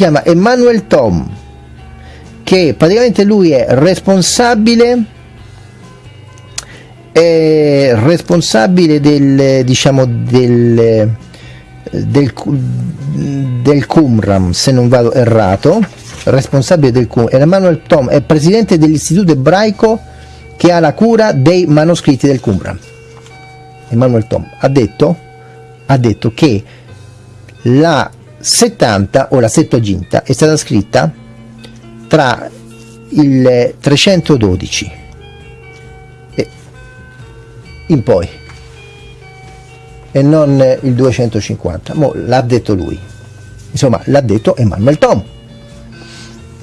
chiama Emmanuel Tom che praticamente lui è responsabile è responsabile del diciamo del del, del Qumram se non vado errato responsabile del Qumram Emmanuel Tom è presidente dell'istituto ebraico che ha la cura dei manoscritti del Qumran. Emanuel Tom ha detto, ha detto che la 70 o la Settuaginta è stata scritta tra il 312 e in poi e non il 250 l'ha detto lui insomma l'ha detto Emanuel Tom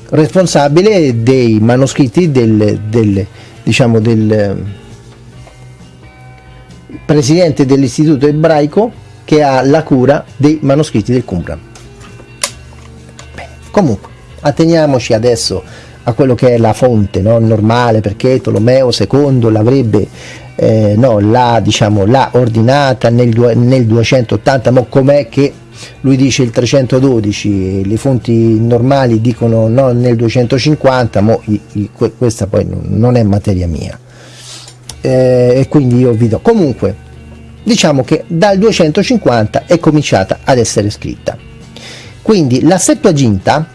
responsabile dei manoscritti del, del, diciamo del presidente dell'istituto ebraico che ha la cura dei manoscritti del Qumran. Comunque, atteniamoci adesso a quello che è la fonte no? normale perché Tolomeo II l'avrebbe eh, no, la, diciamo, l'ha ordinata nel, nel 280 ma com'è che lui dice il 312, le fonti normali dicono no nel 250, ma questa poi non è materia mia. Eh, e quindi io vi do. Comunque, diciamo che dal 250 è cominciata ad essere scritta. Quindi la Septuaginta,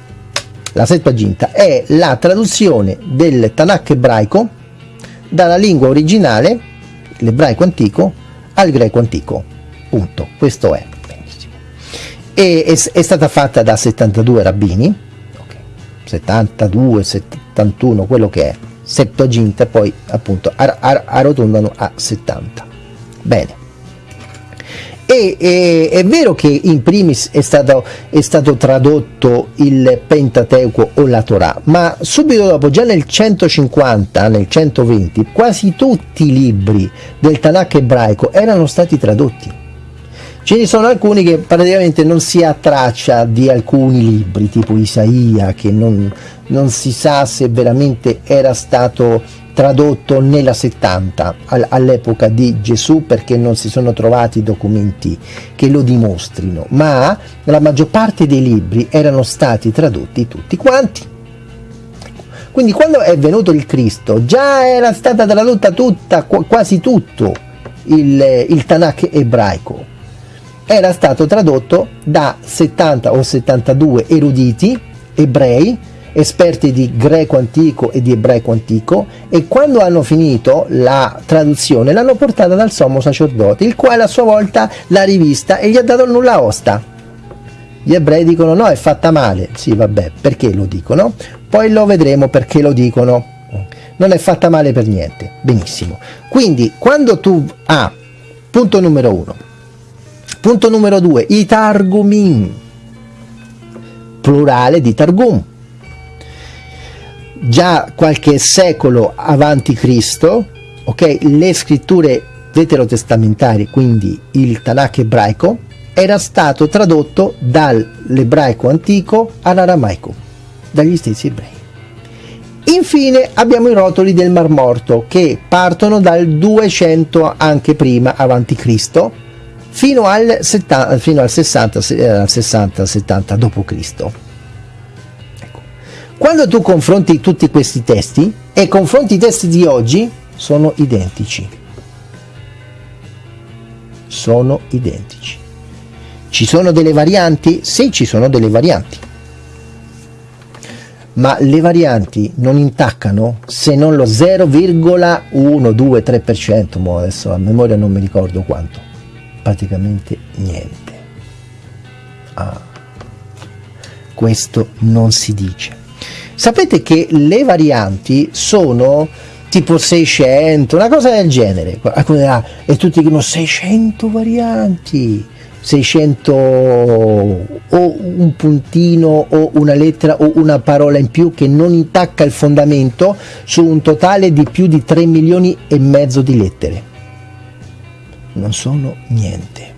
la Septuaginta è la traduzione del Tanakh ebraico dalla lingua originale, l'ebraico antico, al greco antico. Punto. Questo è e è, è stata fatta da 72 rabbini, okay. 72, 71, quello che è, Septuaginta poi appunto ar ar arrotondano a 70. Bene. E, e, è vero che in primis è stato, è stato, tradotto il Pentateuco o la Torah, ma subito dopo, già nel 150, nel 120, quasi tutti i libri del Tanakh ebraico erano stati tradotti. Ce ne sono alcuni che praticamente non si ha traccia di alcuni libri, tipo Isaia, che non, non si sa se veramente era stato tradotto nella 70 all'epoca di Gesù perché non si sono trovati documenti che lo dimostrino, ma la maggior parte dei libri erano stati tradotti tutti quanti. Quindi quando è venuto il Cristo già era stata tradotta tutta, quasi tutto il, il Tanakh ebraico era stato tradotto da 70 o 72 eruditi ebrei esperti di greco antico e di ebraico antico e quando hanno finito la traduzione l'hanno portata dal sommo sacerdote il quale a sua volta l'ha rivista e gli ha dato il nulla osta. Gli ebrei dicono no è fatta male. Sì vabbè perché lo dicono? Poi lo vedremo perché lo dicono. Non è fatta male per niente. Benissimo. Quindi quando tu ah, punto numero uno. Punto numero 2, i Targumim, plurale di Targum. Già qualche secolo avanti Cristo, ok, le scritture veterotestamentari, quindi il Tanakh ebraico, era stato tradotto dall'ebraico antico all'aramaico, dagli stessi ebrei. Infine abbiamo i rotoli del Mar Morto che partono dal 200 anche prima avanti Cristo fino al, 70, fino al 60, 60 70 d.C. Quando tu confronti tutti questi testi e confronti i testi di oggi, sono identici. Sono identici. Ci sono delle varianti? Sì, ci sono delle varianti. Ma le varianti non intaccano se non lo 0,123%, adesso a memoria non mi ricordo quanto praticamente niente. Ah, questo non si dice. Sapete che le varianti sono tipo 600, una cosa del genere, e tutti dicono 600 varianti, 600 o un puntino o una lettera o una parola in più che non intacca il fondamento su un totale di più di 3 milioni e mezzo di lettere. Non sono niente.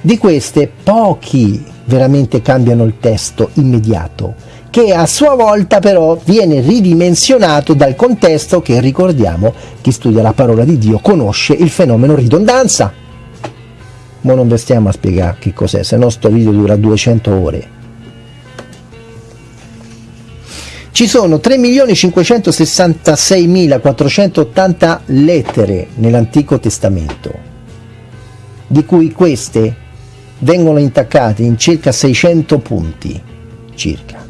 Di queste pochi veramente cambiano il testo immediato, che a sua volta però viene ridimensionato dal contesto che ricordiamo chi studia la parola di Dio conosce il fenomeno ridondanza. Ma non stiamo a spiegare che cos'è, se no sto video dura 200 ore. Ci sono 3.566.480 lettere nell'Antico Testamento, di cui queste vengono intaccate in circa 600 punti, circa,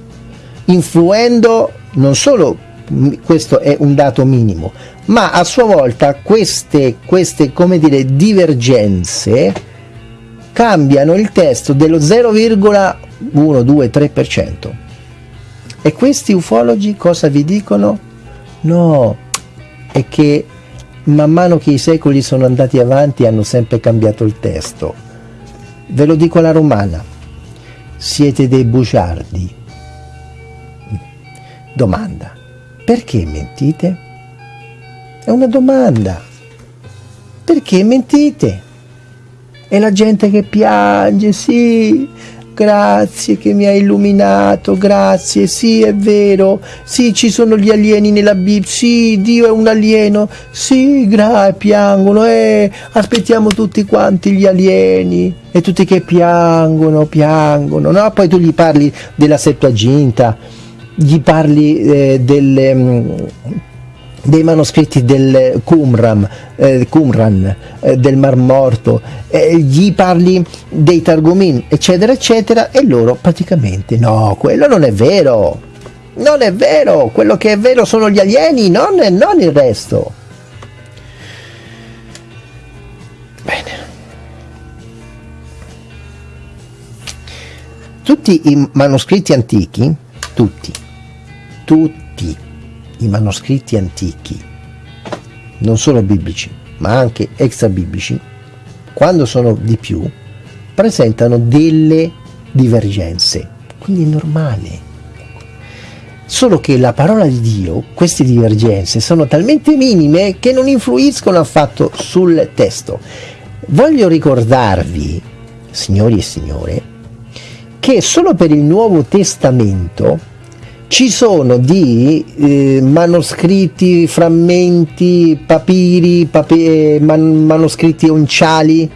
influendo non solo, questo è un dato minimo, ma a sua volta queste, queste come dire, divergenze cambiano il testo dello 0,123%. E questi ufologi cosa vi dicono? No, è che man mano che i secoli sono andati avanti hanno sempre cambiato il testo. Ve lo dico alla romana, siete dei bugiardi. Domanda, perché mentite? È una domanda. Perché mentite? E la gente che piange, sì, Grazie che mi hai illuminato, grazie, sì è vero, sì ci sono gli alieni nella Bibbia, sì Dio è un alieno, sì grazie, piangono, eh, aspettiamo tutti quanti gli alieni. E tutti che piangono, piangono, no? Poi tu gli parli della Septuaginta, gli parli eh, delle... Mm, dei manoscritti del Qumran, eh, Qumran eh, del Mar Morto, gli parli dei Targumin, eccetera, eccetera, e loro praticamente no, quello non è vero, non è vero, quello che è vero sono gli alieni, non, non il resto. Bene. Tutti i manoscritti antichi, tutti, tutti, i manoscritti antichi, non solo biblici, ma anche extra biblici, quando sono di più, presentano delle divergenze. Quindi è normale. Solo che la parola di Dio, queste divergenze, sono talmente minime che non influiscono affatto sul testo. Voglio ricordarvi, signori e signore, che solo per il Nuovo Testamento ci sono di eh, manoscritti, frammenti, papiri, papi, man, manoscritti onciali,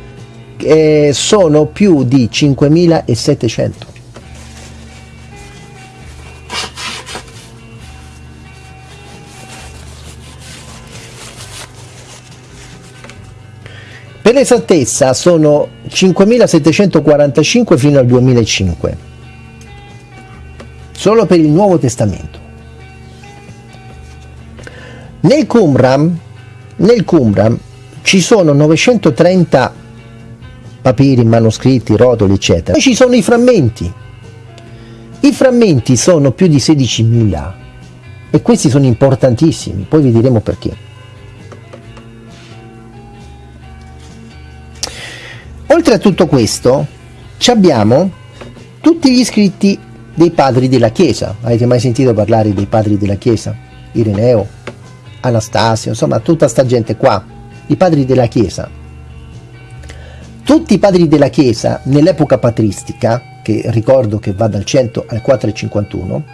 eh, sono più di 5700. Per l'esattezza sono 5745 fino al 2005 solo per il Nuovo Testamento. Nel Qumran, nel Qumran ci sono 930 papiri, manoscritti, rotoli, eccetera. Poi ci sono i frammenti. I frammenti sono più di 16.000 e questi sono importantissimi, poi vi diremo perché. Oltre a tutto questo, abbiamo tutti gli scritti dei padri della Chiesa. Avete mai sentito parlare dei padri della Chiesa? Ireneo, Anastasio, insomma tutta sta gente qua, i padri della Chiesa. Tutti i padri della Chiesa nell'epoca patristica, che ricordo che va dal 100 al 451,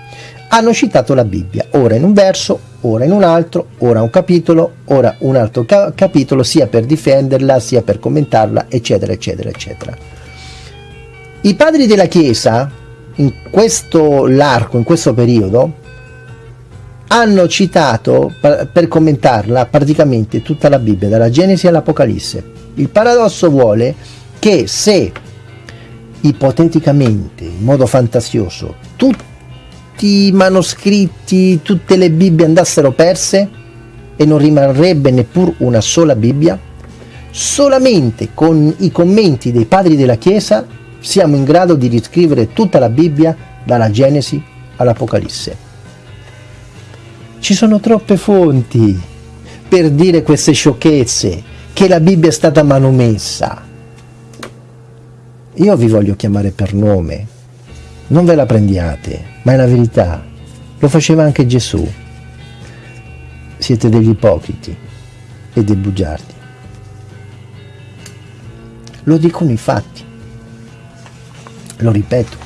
hanno citato la Bibbia, ora in un verso, ora in un altro, ora un capitolo, ora un altro ca capitolo, sia per difenderla, sia per commentarla, eccetera, eccetera, eccetera. I padri della Chiesa, in questo l'arco, in questo periodo, hanno citato per commentarla praticamente tutta la Bibbia, dalla Genesi all'Apocalisse. Il paradosso vuole che se ipoteticamente, in modo fantasioso, tutti i manoscritti, tutte le Bibbie andassero perse e non rimarrebbe neppur una sola Bibbia, solamente con i commenti dei padri della Chiesa siamo in grado di riscrivere tutta la Bibbia dalla Genesi all'Apocalisse. Ci sono troppe fonti per dire queste sciocchezze, che la Bibbia è stata manomessa. Io vi voglio chiamare per nome, non ve la prendiate, ma è la verità. Lo faceva anche Gesù. Siete degli ipocriti e dei bugiardi. Lo dicono i fatti lo ripeto,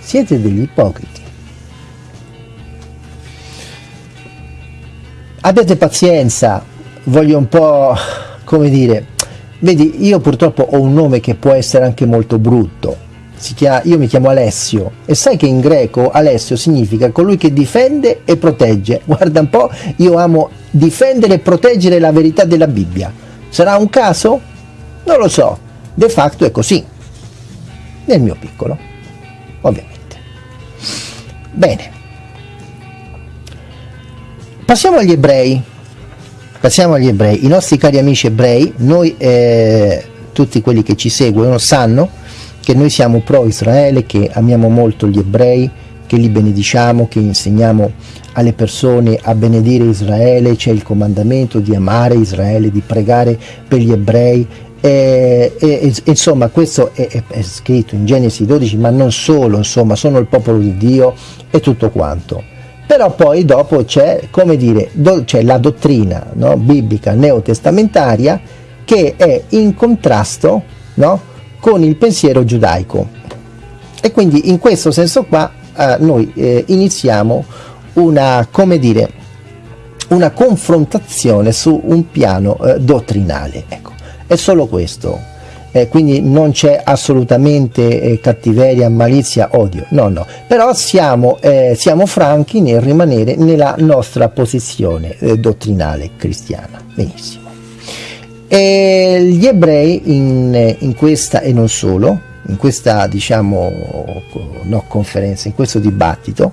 siete degli ipocriti. Abbiate pazienza, voglio un po', come dire, vedi, io purtroppo ho un nome che può essere anche molto brutto, chiama, io mi chiamo Alessio e sai che in greco Alessio significa colui che difende e protegge. Guarda un po', io amo difendere e proteggere la verità della Bibbia. Sarà un caso? Non lo so, de facto è così, nel mio piccolo, ovviamente. Bene, passiamo agli ebrei, passiamo agli ebrei, i nostri cari amici ebrei, noi eh, tutti quelli che ci seguono sanno che noi siamo pro Israele, che amiamo molto gli ebrei, che li benediciamo, che insegniamo alle persone a benedire Israele, c'è il comandamento di amare Israele, di pregare per gli ebrei, e, e, insomma questo è, è, è, scritto in Genesi 12 ma non solo insomma sono il popolo di Dio e tutto quanto. Però poi dopo c'è come dire do, c'è la dottrina no, biblica neotestamentaria che è in contrasto no, con il pensiero giudaico. E quindi in questo senso qua eh, noi eh, iniziamo una come dire una confrontazione su un piano eh, dottrinale ecco. È solo questo. Eh, quindi non c'è assolutamente eh, cattiveria, malizia, odio, no no, però siamo, eh, siamo franchi nel rimanere nella nostra posizione dottrinale cristiana, benissimo. E gli ebrei in, in, questa e non solo, in questa diciamo no, conferenza, in questo dibattito,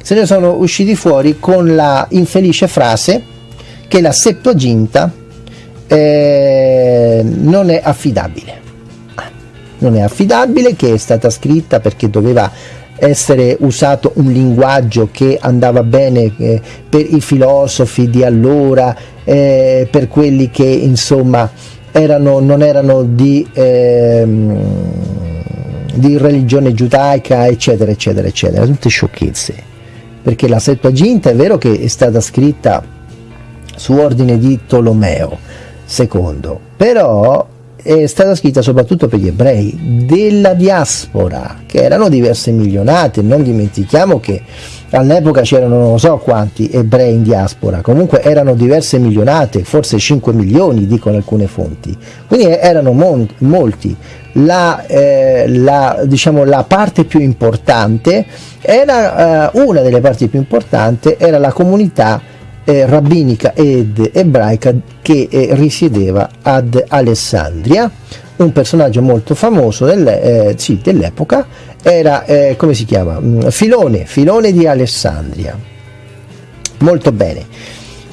se ne sono usciti fuori con la infelice frase che la Septuaginta eh, non è affidabile. Non è affidabile che è stata scritta perché doveva essere usato un linguaggio che andava bene eh, per i filosofi di allora eh, per quelli che insomma erano, non erano di, ehm, di religione giudaica eccetera eccetera eccetera. Tutte sciocchezze. Perché la Septuaginta è vero che è stata scritta su ordine di Tolomeo secondo però è stata scritta soprattutto per gli ebrei della diaspora che erano diverse milionate non dimentichiamo che all'epoca c'erano non so quanti ebrei in diaspora. Comunque erano diverse milionate forse 5 milioni dicono alcune fonti. Quindi erano molti. La, eh, la, diciamo, la parte più importante era eh, una delle parti più importanti era la comunità eh, rabbinica ed ebraica che eh, risiedeva ad Alessandria. Un personaggio molto famoso del, eh, sì, dell'epoca era eh, come si chiama? Mm, Filone Filone di Alessandria. Molto bene.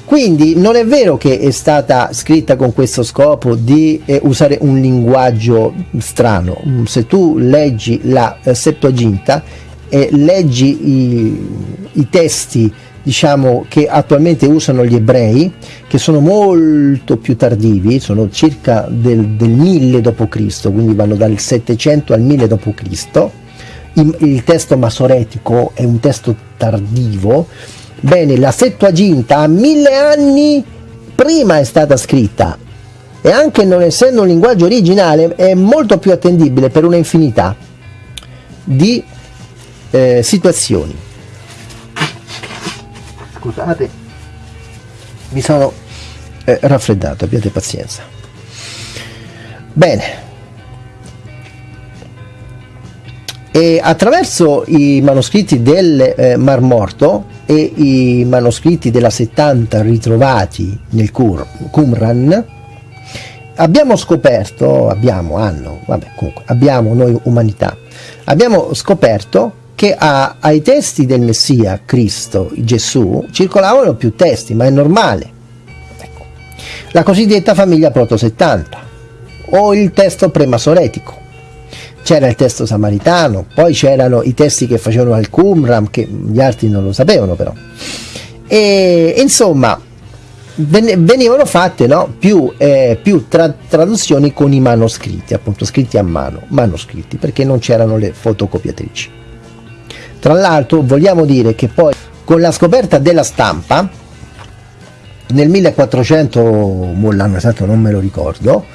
Quindi non è vero che è stata scritta con questo scopo di eh, usare un linguaggio strano. Mm, se tu leggi la eh, Septuaginta e leggi i, i testi diciamo che attualmente usano gli ebrei che sono molto più tardivi sono circa del, del 1000 d.C. quindi vanno dal 700 al 1000 d.C. il, il testo masoretico è un testo tardivo bene la Settuaginta a mille anni prima è stata scritta e anche non essendo un linguaggio originale è molto più attendibile per una infinità di eh, situazioni scusate mi sono eh, raffreddato abbiate pazienza. Bene. E attraverso i manoscritti del eh, Mar Morto e i manoscritti della 70 ritrovati nel Qumran abbiamo scoperto, abbiamo, hanno, vabbè comunque, abbiamo noi umanità, abbiamo scoperto che a, ai testi del Messia, Cristo, Gesù, circolavano più testi, ma è normale. Ecco. La cosiddetta famiglia proto-70 o il testo premasoretico. C'era il testo samaritano, poi c'erano i testi che facevano al Qumran, che gli altri non lo sapevano però. E insomma, venivano fatte no, più, eh, più tra traduzioni con i manoscritti, appunto scritti a mano, manoscritti, perché non c'erano le fotocopiatrici. Tra l'altro vogliamo dire che poi con la scoperta della stampa, nel 1400, l'anno esatto non me lo ricordo,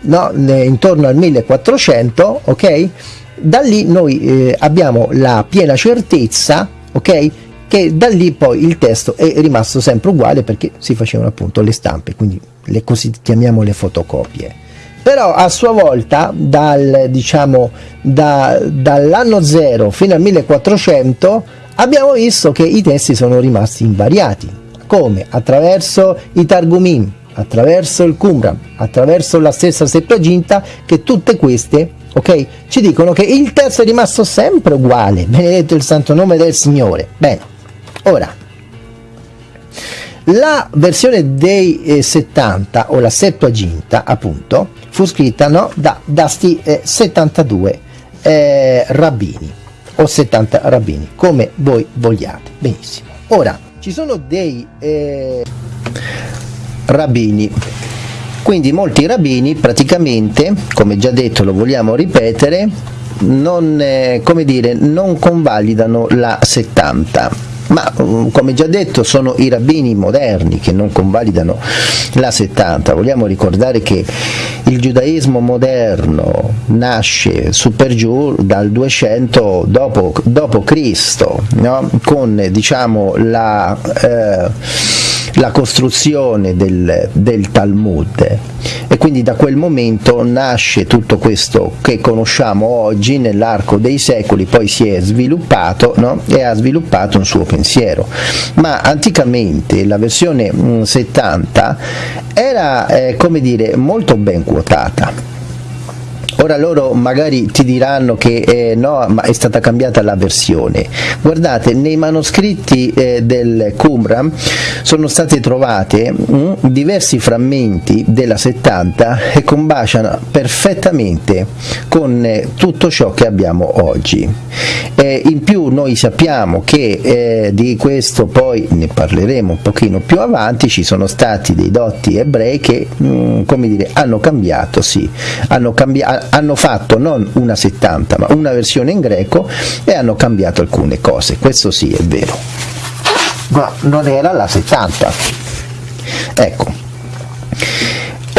no, intorno al 1400, ok? Da lì noi eh, abbiamo la piena certezza, ok? Che da lì poi il testo è rimasto sempre uguale perché si facevano appunto le stampe, quindi le così chiamiamo le fotocopie. Però a sua volta dal, diciamo, da, dall'anno 0 fino al 1400 abbiamo visto che i testi sono rimasti invariati. Come? Attraverso i Targumim attraverso il Qumran attraverso la stessa Septuaginta che tutte queste ok ci dicono che il testo è rimasto sempre uguale. Benedetto il santo nome del Signore. Bene ora la versione dei eh, 70 o la Septuaginta appunto fu scritta no, da, da eh, 72 eh, rabbini o 70 rabbini come voi vogliate. Benissimo. Ora ci sono dei eh, rabbini quindi molti rabbini praticamente come già detto lo vogliamo ripetere non, eh, dire, non convalidano la 70 ma mm, come già detto sono i rabbini moderni che non convalidano la 70 vogliamo ricordare che il giudaismo moderno nasce su per giù dal 200 dopo, dopo Cristo no? con diciamo la eh, la costruzione del, del Talmud. E quindi da quel momento nasce tutto questo che conosciamo oggi nell'arco dei secoli poi si è sviluppato no? e ha sviluppato un suo pensiero. Ma anticamente la versione 70 mm, era eh, come dire molto ben quotata Ora loro magari ti diranno che eh, no, ma è stata cambiata la versione. Guardate, nei manoscritti eh, del Qumran sono state trovate mh, mm, diversi frammenti della 70 che combaciano perfettamente con eh, tutto ciò che abbiamo oggi. in più noi sappiamo che eh, di questo poi ne parleremo un pochino più avanti, ci sono stati dei dotti ebrei che mh, mm, come dire, hanno cambiato, sì, hanno cambiato hanno fatto non una 70 ma una versione in greco e hanno cambiato alcune cose, questo sì è vero, ma non era la 70. Ecco.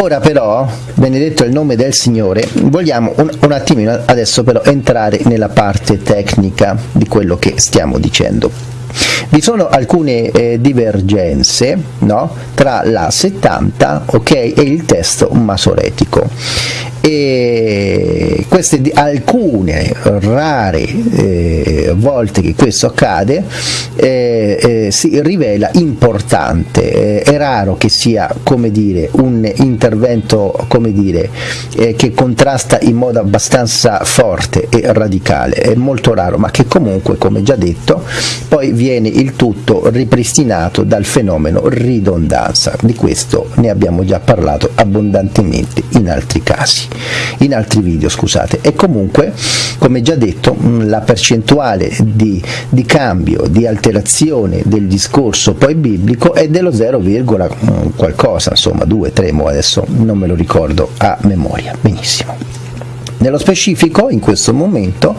Ora però, benedetto il nome del Signore, vogliamo un, un attimino adesso però entrare nella parte tecnica di quello che stiamo dicendo. Vi sono alcune eh, divergenze no? tra la 70 okay, e il testo masoretico e queste alcune rare eh, volte che questo accade eh, eh, si rivela importante, eh, è raro che sia come dire, un intervento come dire, eh, che contrasta in modo abbastanza forte e radicale, è molto raro ma che comunque come già detto poi viene il tutto ripristinato dal fenomeno ridondanza, di questo ne abbiamo già parlato abbondantemente in altri casi in altri video scusate. E comunque come già detto la percentuale di, di cambio di alterazione del discorso poi biblico è dello 0, qualcosa insomma 2 3 adesso non me lo ricordo a memoria. Benissimo nello specifico, in questo momento,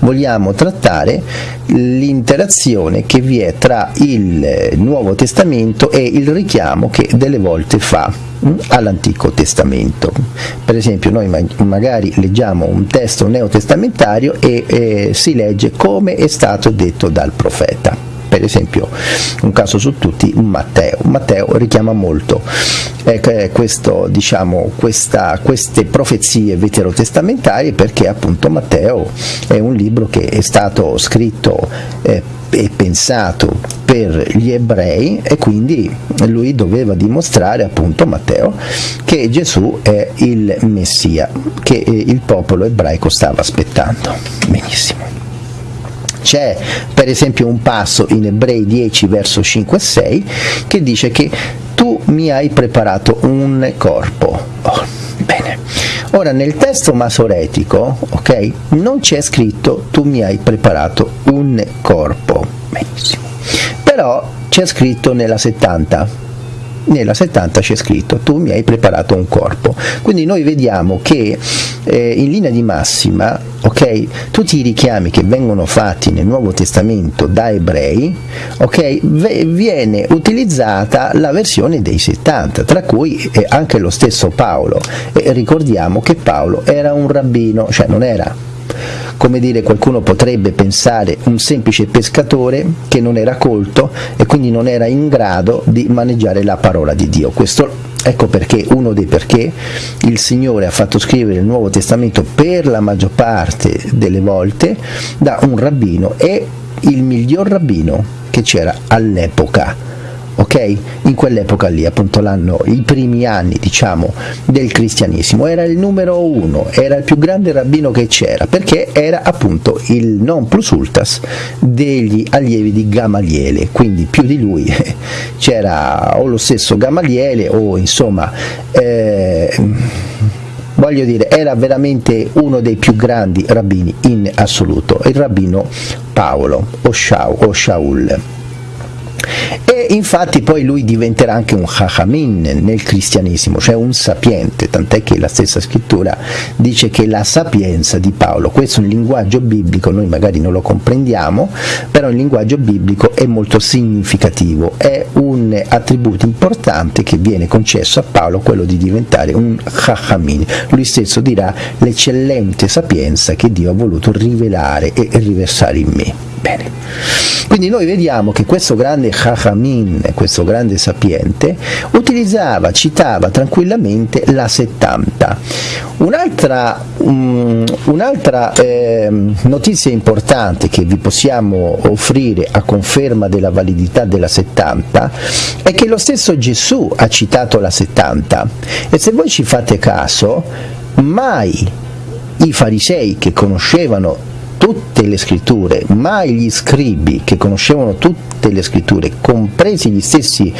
vogliamo trattare l'interazione che vi è tra il Nuovo Testamento e il richiamo che delle volte fa mm, all'Antico Testamento. Per esempio noi magari leggiamo un testo neotestamentario e eh, si legge come è stato detto dal profeta per esempio un caso su tutti Matteo. Matteo richiama molto eh, questo, diciamo, questa, queste profezie veterotestamentarie perché appunto Matteo è un libro che è stato scritto eh, e pensato per gli ebrei e quindi lui doveva dimostrare appunto Matteo che Gesù è il Messia che il popolo ebraico stava aspettando. Benissimo c'è per esempio un passo in Ebrei 10 verso 5 e 6 che dice che tu mi hai preparato un corpo. Oh, bene. Ora nel testo masoretico, ok, non c'è scritto tu mi hai preparato un corpo. Benissimo. Però c'è scritto nella 70 nella 70 c'è scritto tu mi hai preparato un corpo. Quindi noi vediamo che eh, in linea di massima ok tutti i richiami che vengono fatti nel Nuovo Testamento da ebrei ok viene utilizzata la versione dei 70 tra cui eh, anche lo stesso Paolo. E ricordiamo che Paolo era un rabbino cioè non era come dire qualcuno potrebbe pensare un semplice pescatore che non era colto e quindi non era in grado di maneggiare la parola di Dio. Questo Ecco perché, uno dei perché, il Signore ha fatto scrivere il Nuovo Testamento per la maggior parte delle volte da un rabbino e il miglior rabbino che c'era all'epoca ok? In quell'epoca lì, appunto l'anno, i primi anni, diciamo, del cristianesimo, era il numero uno, era il più grande rabbino che c'era, perché era appunto il non plus ultras degli allievi di Gamaliele, quindi più di lui c'era o lo stesso Gamaliele o insomma... Eh, voglio dire, era veramente uno dei più grandi rabbini in assoluto, il rabbino Paolo o, Shaul. E infatti poi lui diventerà anche un Chachamim nel cristianesimo, cioè un sapiente, tant'è che la stessa scrittura dice che la sapienza di Paolo, questo è un linguaggio biblico, noi magari non lo comprendiamo, però il linguaggio biblico è molto significativo, è un attributo importante che viene concesso a Paolo, quello di diventare un Chachamim. Lui stesso dirà l'eccellente sapienza che Dio ha voluto rivelare e riversare in me. Bene. Quindi noi vediamo che questo grande Chachamim, questo grande sapiente, utilizzava, citava tranquillamente la 70. Un'altra, um, un'altra eh, notizia importante che vi possiamo offrire a conferma della validità della 70 è che lo stesso Gesù ha citato la 70 e se voi ci fate caso, mai i farisei che conoscevano tutte le scritture, mai gli scribi che conoscevano tutte le scritture, compresi gli stessi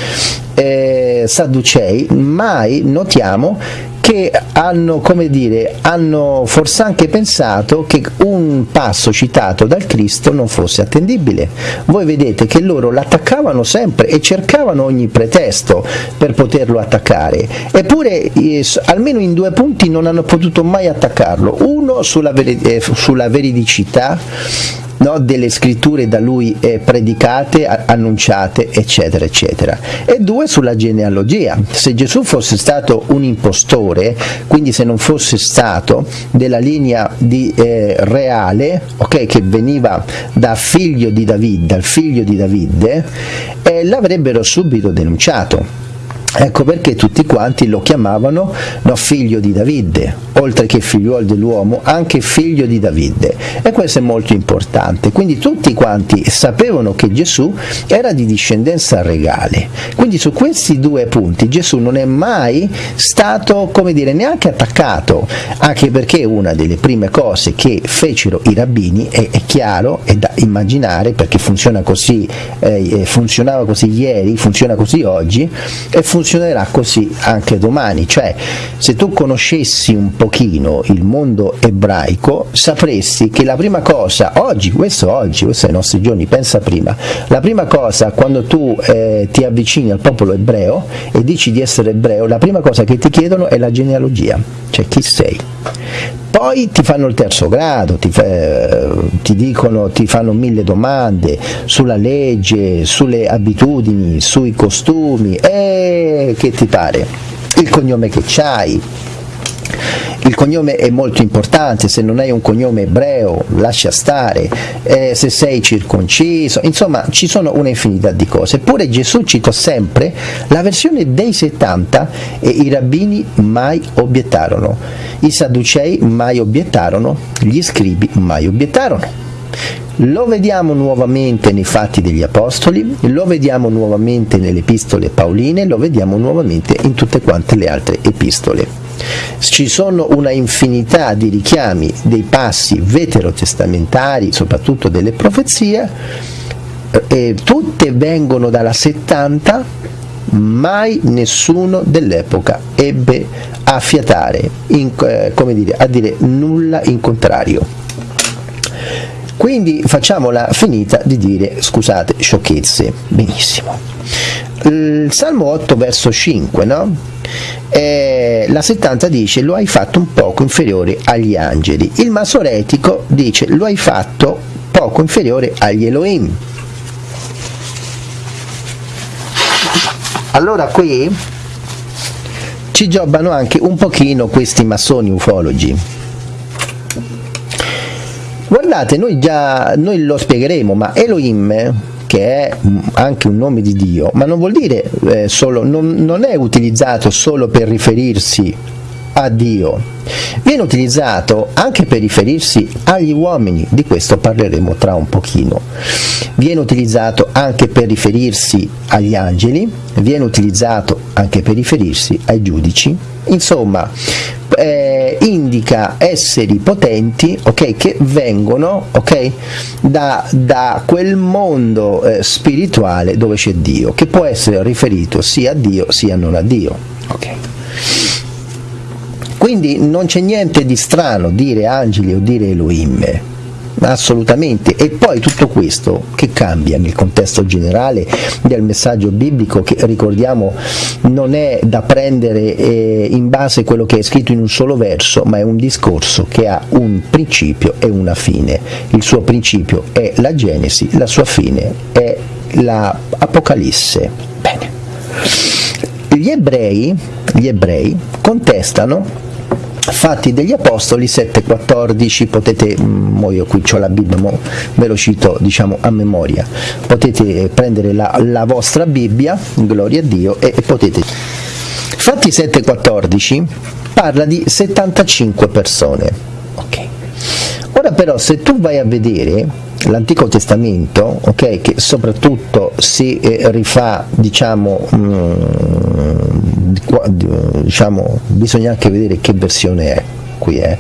eh, sadducei, mai notiamo che hanno, come dire, hanno forse anche pensato che un passo citato dal Cristo non fosse attendibile. Voi vedete che loro l'attaccavano sempre e cercavano ogni pretesto per poterlo attaccare, eppure eh, almeno in due punti non hanno potuto mai attaccarlo. Uno sulla, eh, sulla veridicità no, delle scritture da lui eh, predicate, annunciate, eccetera, eccetera. E due sulla genealogia. Se Gesù fosse stato un impostore, quindi se non fosse stato della linea di, eh, reale, okay, che veniva da figlio di Davide, dal figlio di Davide, eh, l'avrebbero subito denunciato Ecco perché tutti quanti lo chiamavano no, figlio di Davide, oltre che figliuolo dell'uomo, anche figlio di Davide. E questo è molto importante. Quindi tutti quanti sapevano che Gesù era di discendenza regale. Quindi su questi due punti Gesù non è mai stato, come dire, neanche attaccato, anche perché una delle prime cose che fecero i rabbini, è, è chiaro, è da immaginare, perché funziona così, eh, funzionava così ieri, funziona così oggi, e funziona funzionerà così anche domani, cioè se tu conoscessi un pochino il mondo ebraico sapresti che la prima cosa, oggi, questo oggi, questo è i nostri giorni, pensa prima, la prima cosa quando tu eh, ti avvicini al popolo ebreo e dici di essere ebreo, la prima cosa che ti chiedono è la genealogia, cioè chi sei? Poi ti fanno il terzo grado, ti, eh, ti, dicono, ti fanno mille domande sulla legge, sulle abitudini, sui costumi, e che ti pare? Il cognome che c'hai, il cognome è molto importante, se non hai un cognome ebreo lascia stare, eh, se sei circonciso, insomma ci sono una infinità di cose. Eppure Gesù citò sempre la versione dei 70 e i rabbini mai obiettarono, i sadducei mai obiettarono, gli scribi mai obiettarono. Lo vediamo nuovamente nei fatti degli Apostoli, lo vediamo nuovamente nelle epistole pauline, lo vediamo nuovamente in tutte quante le altre epistole. Ci sono una infinità di richiami dei passi veterotestamentari, soprattutto delle profezie, e tutte vengono dalla 70, mai nessuno dell'epoca ebbe a fiatare, in, eh, come dire, a dire nulla in contrario. Quindi facciamola finita di dire, scusate, sciocchezze. Benissimo. Il Salmo 8 verso 5, no? Eh, la 70 dice lo hai fatto un poco inferiore agli angeli, il masoretico dice lo hai fatto poco inferiore agli Elohim. Allora qui ci giobano anche un pochino questi massoni ufologi. Guardate, noi già noi lo spiegheremo, ma Elohim che è anche un nome di Dio, ma non vuol dire eh, solo, non, non è utilizzato solo per riferirsi a Dio. Viene utilizzato anche per riferirsi agli uomini, di questo parleremo tra un pochino. Viene utilizzato anche per riferirsi agli angeli, viene utilizzato anche per riferirsi ai giudici. Insomma, eh, indica esseri potenti okay, che vengono okay, da, da, quel mondo eh, spirituale dove c'è Dio, che può essere riferito sia a Dio sia non a Dio. Okay. Quindi non c'è niente di strano dire angeli o dire Elohim, assolutamente. E poi tutto questo che cambia nel contesto generale del messaggio biblico, che ricordiamo non è da prendere eh, in base a quello che è scritto in un solo verso, ma è un discorso che ha un principio e una fine. Il suo principio è la Genesi, la sua fine è l'Apocalisse. Bene. Gli ebrei, gli ebrei contestano Fatti degli Apostoli 7,14, potete, mo io qui ho la Bibbia, mo ve lo cito diciamo a memoria, potete prendere la, la vostra Bibbia, gloria a Dio, e, e potete... Fatti 7,14 parla di 75 persone, ok. Ora però se tu vai a vedere l'Antico Testamento, okay, che soprattutto si eh, rifà, diciamo, mm, diciamo, bisogna anche vedere che versione è. Qui è.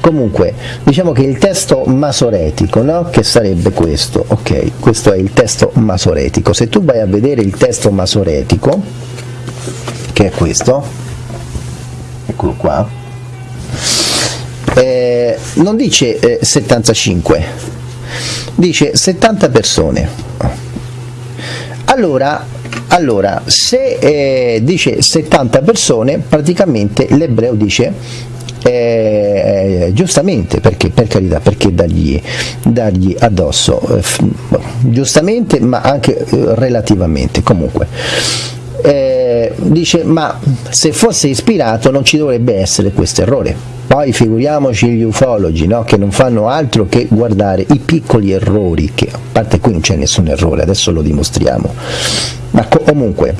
Comunque, diciamo che il testo masoretico, no? che sarebbe questo, ok, questo è il testo masoretico. Se tu vai a vedere il testo masoretico, che è questo, eccolo qua, eh, non dice eh, 75, dice 70 persone. Allora, allora se eh, dice 70 persone, praticamente l'ebreo dice eh, giustamente perché per carità perché dargli, dargli addosso eh, giustamente ma anche eh, relativamente comunque eh, dice ma se fosse ispirato non ci dovrebbe essere questo errore poi figuriamoci gli ufologi no? che non fanno altro che guardare i piccoli errori, che a parte qui non c'è nessun errore, adesso lo dimostriamo. Ma comunque,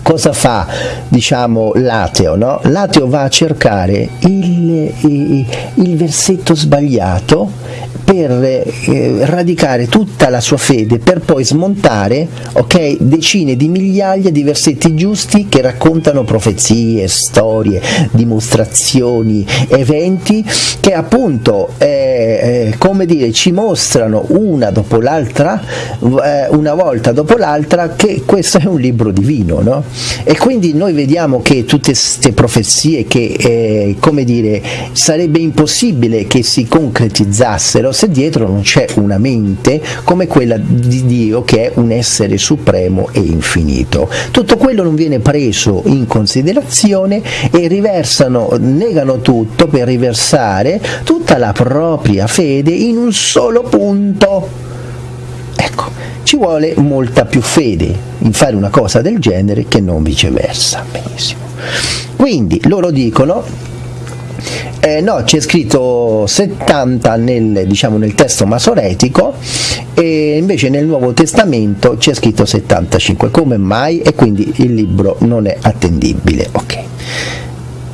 cosa fa diciamo, l'ateo? No? L'ateo va a cercare il, il, il versetto sbagliato per eh, radicare tutta la sua fede, per poi smontare okay, decine di migliaia di versetti giusti che raccontano profezie, storie, dimostrazioni, eventi che appunto eh, eh, come dire, ci mostrano una dopo l'altra, eh, una volta dopo l'altra, che questo è un libro divino. No? E quindi noi vediamo che tutte queste profezie che eh, come dire, sarebbe impossibile che si concretizzassero se dietro non c'è una mente come quella di Dio che è un essere supremo e infinito. Tutto quello non viene preso in considerazione e riversano, negano tutto per riversare tutta la propria fede in un solo punto. Ecco, ci vuole molta più fede in fare una cosa del genere che non viceversa. Benissimo. Quindi loro dicono eh, no, c'è scritto 70 nel, diciamo, nel, testo masoretico e invece nel Nuovo Testamento c'è scritto 75. Come mai? E quindi il libro non è attendibile. Okay.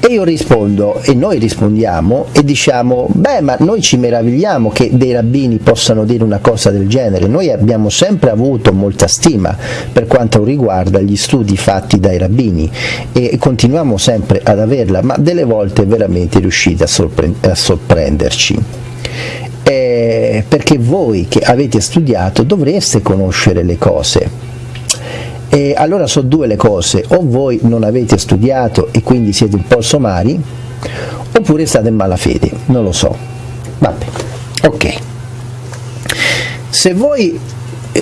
E io rispondo, e noi rispondiamo, e diciamo, beh, ma noi ci meravigliamo che dei rabbini possano dire una cosa del genere, noi abbiamo sempre avuto molta stima per quanto riguarda gli studi fatti dai rabbini e continuiamo sempre ad averla, ma delle volte veramente riuscite a, sorpre a sorprenderci. Eh, perché voi che avete studiato dovreste conoscere le cose e allora sono due le cose, o voi non avete studiato e quindi siete un po' somari, oppure state in malafede, non lo so. Vabbè, ok. Se voi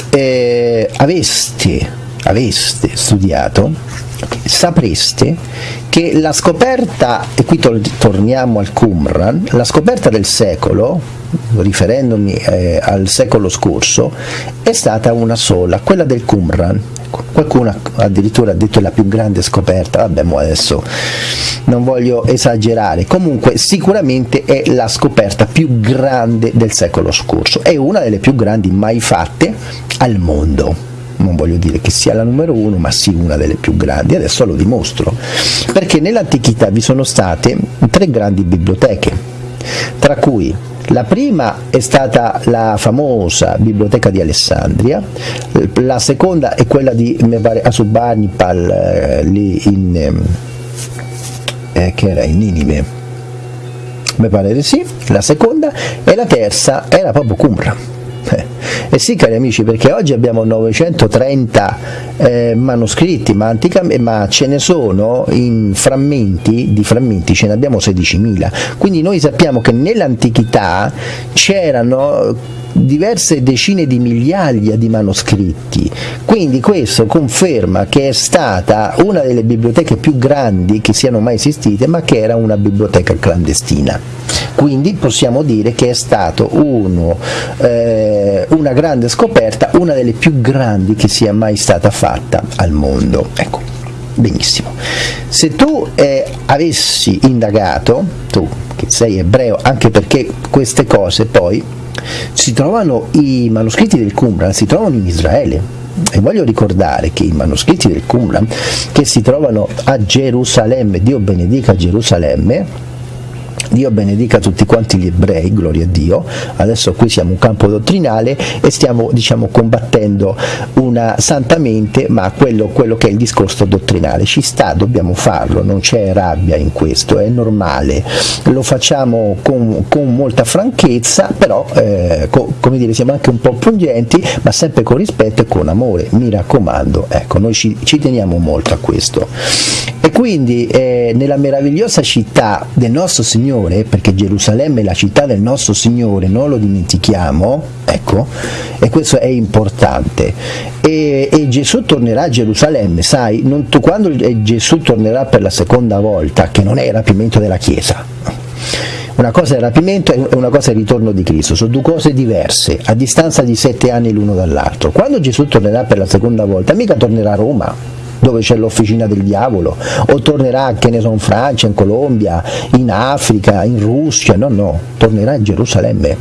eh, aveste, aveste studiato, sapreste che la scoperta, e qui torniamo al Qumran, la scoperta del secolo, riferendomi eh, al secolo scorso, è stata una sola, quella del Qumran. Ecco, qualcuno addirittura ha detto la più grande scoperta, vabbè, adesso non voglio esagerare, comunque sicuramente è la scoperta più grande del secolo scorso, è una delle più grandi mai fatte al mondo. Non voglio dire che sia la numero uno, ma sì una delle più grandi, adesso lo dimostro, perché nell'antichità vi sono state tre grandi biblioteche, tra cui la prima è stata la famosa biblioteca di Alessandria, la seconda è quella di Asubanipal eh, lì in, ehm, eh, che era in Ninive, mi pare di sì, la seconda e la terza era proprio Qumran eh, eh sì cari amici perché oggi abbiamo 930 eh, manoscritti ma, antica, ma, ce ne sono in frammenti, di frammenti ce ne abbiamo 16.000 quindi noi sappiamo che nell'antichità c'erano diverse decine di migliaia di manoscritti, quindi questo conferma che è stata una delle biblioteche più grandi che siano mai esistite, ma che era una biblioteca clandestina. Quindi possiamo dire che è stata eh, una grande scoperta, una delle più grandi che sia mai stata fatta al mondo. Ecco, benissimo. Se tu eh, avessi indagato, tu che sei ebreo, anche perché queste cose poi si trovano i manoscritti del Qumran, si trovano in Israele. E voglio ricordare che i manoscritti del Qumran che si trovano a Gerusalemme, Dio benedica Gerusalemme, Dio benedica tutti quanti gli ebrei, gloria a Dio. Adesso qui siamo un campo dottrinale e stiamo diciamo, combattendo una santamente, ma quello, quello, che è il discorso dottrinale. Ci sta, dobbiamo farlo, non c'è rabbia in questo, è normale. Lo facciamo con, con molta franchezza, però eh, co, come dire, siamo anche un po' pungenti, ma sempre con rispetto e con amore. Mi raccomando, ecco, noi ci, ci teniamo molto a questo. E quindi eh, nella meravigliosa città del nostro Signore, perché Gerusalemme è la città del nostro Signore, non lo dimentichiamo, ecco, e questo è importante. E, e Gesù tornerà a Gerusalemme, sai, non, quando Gesù tornerà per la seconda volta, che non è il rapimento della Chiesa, una cosa è il rapimento e una cosa è il ritorno di Cristo, sono due cose diverse, a distanza di sette anni l'uno dall'altro. Quando Gesù tornerà per la seconda volta, mica tornerà a Roma, dove c'è l'officina del diavolo, o tornerà, che ne so, in Francia, in Colombia, in Africa, in Russia, no, no, tornerà in Gerusalemme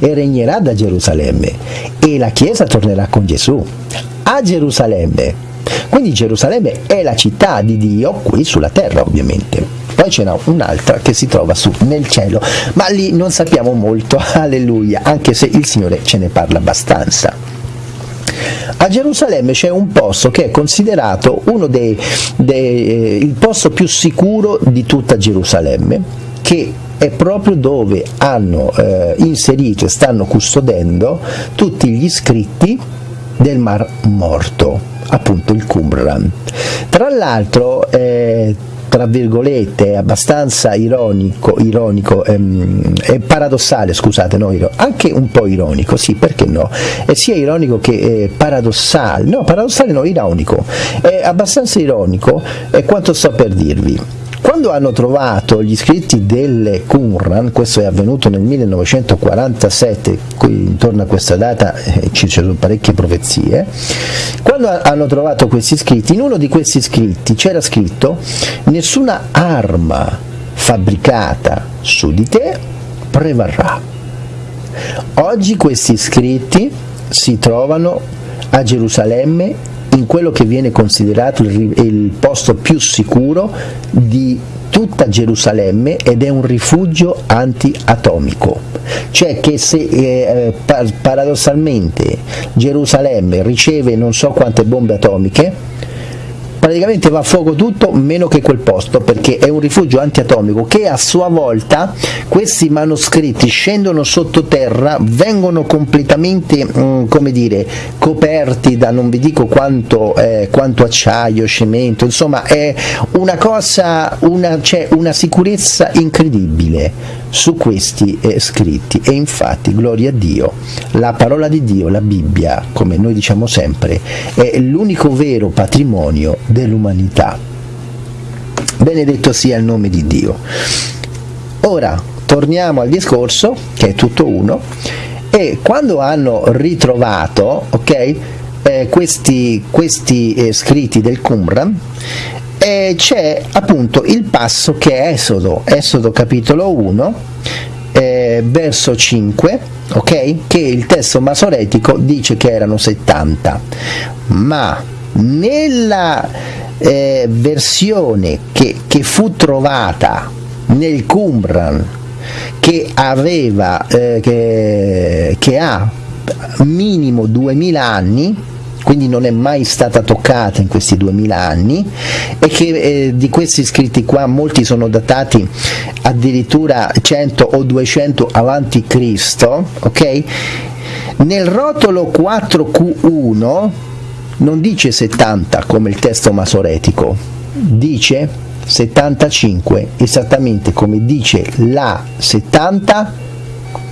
e regnerà da Gerusalemme e la Chiesa tornerà con Gesù a Gerusalemme. Quindi Gerusalemme è la città di Dio qui sulla terra ovviamente. Poi ce un'altra che si trova su nel cielo, ma lì non sappiamo molto, alleluia, anche se il Signore ce ne parla abbastanza. A Gerusalemme c'è un posto che è considerato uno dei, dei, eh, il posto più sicuro di tutta Gerusalemme, che è proprio dove hanno eh, inserito e stanno custodendo tutti gli scritti del Mar Morto, appunto il Qumran. Tra l'altro eh, tra virgolette, è abbastanza ironico, ironico ehm, paradossale, scusate, no, anche un po' ironico, sì, perché no? È sia ironico che eh, paradossale, no, paradossale no, ironico, è abbastanza ironico, è quanto sto per dirvi. Quando hanno trovato gli scritti delle Qumran, questo è avvenuto nel 1947, qui intorno a questa data eh, ci sono parecchie profezie, quando hanno trovato questi scritti, in uno di questi scritti c'era scritto nessuna arma fabbricata su di te prevarrà. Oggi questi scritti si trovano a Gerusalemme in quello che viene considerato il, il posto più sicuro di tutta Gerusalemme ed è un rifugio antiatomico, cioè che se eh, paradossalmente Gerusalemme riceve non so quante bombe atomiche, praticamente va a fuoco tutto meno che quel posto perché è un rifugio antiatomico che a sua volta questi manoscritti scendono sottoterra vengono completamente mm, come dire coperti da non vi dico quanto, eh, quanto acciaio cemento insomma è una cosa una, c'è una sicurezza incredibile su questi eh, scritti e infatti gloria a Dio la parola di Dio la Bibbia come noi diciamo sempre è l'unico vero patrimonio dell'umanità. Benedetto sia il nome di Dio. Ora torniamo al discorso, che è tutto uno, e quando hanno ritrovato, ok, eh, questi, questi eh, scritti del Qumran eh, c'è appunto il passo che è Esodo, Esodo capitolo 1, eh, verso 5, ok? Che il testo masoretico dice che erano 70, ma nella eh, versione che, che, fu trovata nel Qumran che aveva eh, che, che ha minimo 2000 anni quindi non è mai stata toccata in questi 2000 anni e che eh, di questi scritti qua molti sono datati addirittura 100 o 200 avanti Cristo, ok? Nel rotolo 4Q1 non dice 70 come il testo masoretico, dice 75 esattamente come dice la 70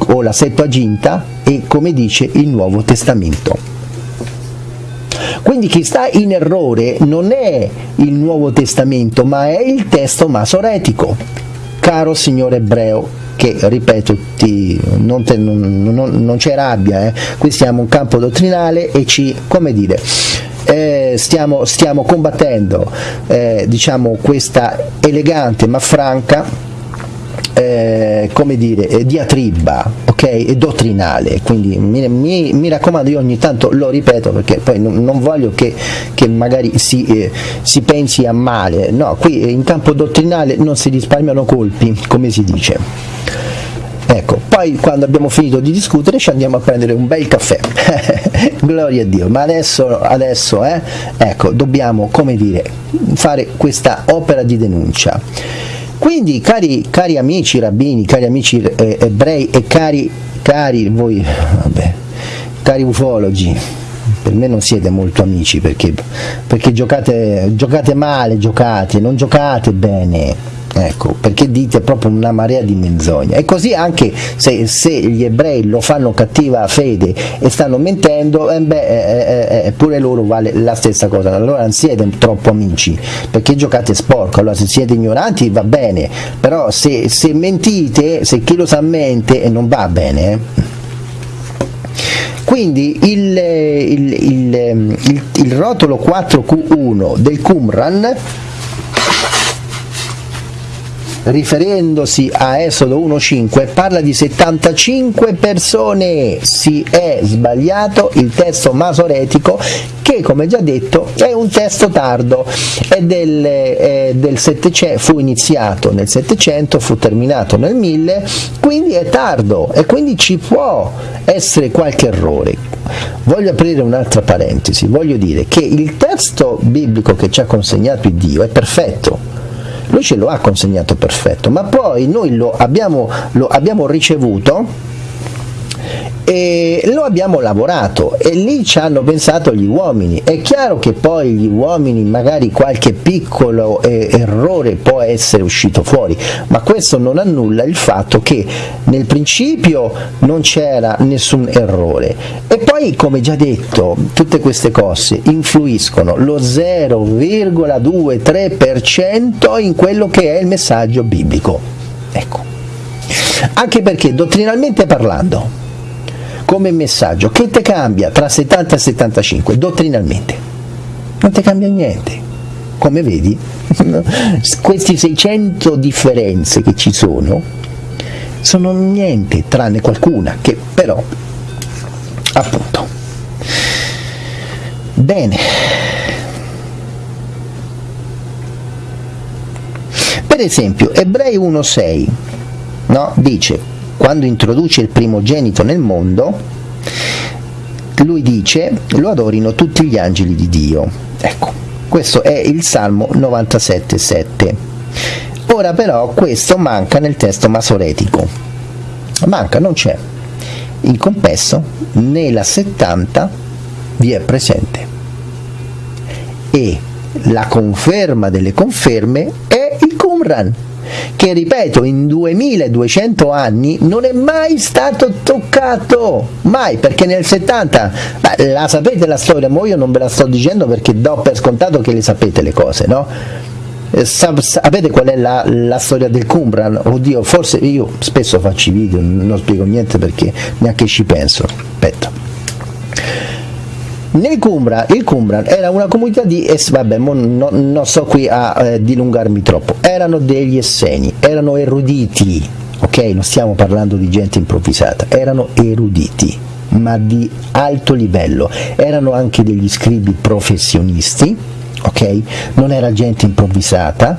o la Settuaginta e come dice il Nuovo Testamento. Quindi chi sta in errore non è il Nuovo Testamento, ma è il testo masoretico. Caro signore ebreo, che ripeto ti, non, te, non, non, non, c'è rabbia, eh. qui siamo un campo dottrinale e ci, come dire, eh, stiamo, stiamo, combattendo eh, diciamo, questa elegante ma franca eh, come dire, eh, diatriba okay, dottrinale, quindi mi, mi, mi, raccomando io ogni tanto lo ripeto perché poi non, non voglio che, che magari si, eh, si, pensi a male, no, qui in campo dottrinale non si risparmiano colpi, come si dice. Ecco, poi quando abbiamo finito di discutere ci andiamo a prendere un bel caffè, gloria a Dio, ma adesso, adesso eh, ecco, dobbiamo, come dire, fare questa opera di denuncia quindi, cari, cari amici rabbini, cari amici eh, ebrei e cari, cari voi, vabbè, cari ufologi, per me non siete molto amici perché, perché giocate, giocate male, giocate, non giocate bene ecco, perché dite proprio una marea di menzogna e così anche se, se gli ebrei lo fanno cattiva fede e stanno mentendo eh beh, eh, eh, eh, pure loro vale la stessa cosa. Allora non siete troppo amici perché giocate sporco. Allora se siete ignoranti va bene però se, se mentite se chi lo sa mente non va bene eh. quindi il, il, il, il, rotolo 4Q1 del Qumran riferendosi a Esodo 1.5 parla di 75 persone, si è sbagliato il testo masoretico che come già detto è un testo tardo, è del, è del 700, fu iniziato nel 700, fu terminato nel 1000, quindi è tardo e quindi ci può essere qualche errore. Voglio aprire un'altra parentesi, voglio dire che il testo biblico che ci ha consegnato Dio è perfetto, lui ce lo ha consegnato perfetto, ma poi noi lo abbiamo, lo abbiamo ricevuto e lo abbiamo lavorato e lì ci hanno pensato gli uomini. È chiaro che poi gli uomini magari qualche piccolo eh, errore può essere uscito fuori, ma questo non annulla il fatto che nel principio non c'era nessun errore e poi come già detto tutte queste cose influiscono lo 0,23% in quello che è il messaggio biblico. Ecco. Anche perché dottrinalmente parlando come messaggio, che te cambia tra 70 e 75 dottrinalmente? Non ti cambia niente. Come vedi, questi 600 differenze che ci sono sono niente tranne qualcuna che però appunto bene per esempio ebrei 1.6 no? dice quando introduce il primogenito nel mondo, lui dice lo adorino tutti gli angeli di Dio. Ecco, questo è il Salmo 97,7. Ora però questo manca nel testo masoretico. Manca, non c'è. Il compesso nella 70 vi è presente. E la conferma delle conferme è il Qumran che ripeto in 2200 anni non è mai stato toccato, mai, perché nel 70, beh, la sapete la storia, ma io non ve la sto dicendo perché do per scontato che le sapete le cose, no? Eh, sapete qual è la, la, storia del Qumran? Oddio, forse io spesso faccio i video, non spiego niente perché neanche ci penso. Aspetta. Nel Qumran, il Qumran era una comunità di, es, vabbè, non no, sto qui a eh, dilungarmi troppo, erano degli esseni, erano eruditi, ok? Non stiamo parlando di gente improvvisata, erano eruditi, ma di alto livello, erano anche degli scribi professionisti, ok? Non era gente improvvisata,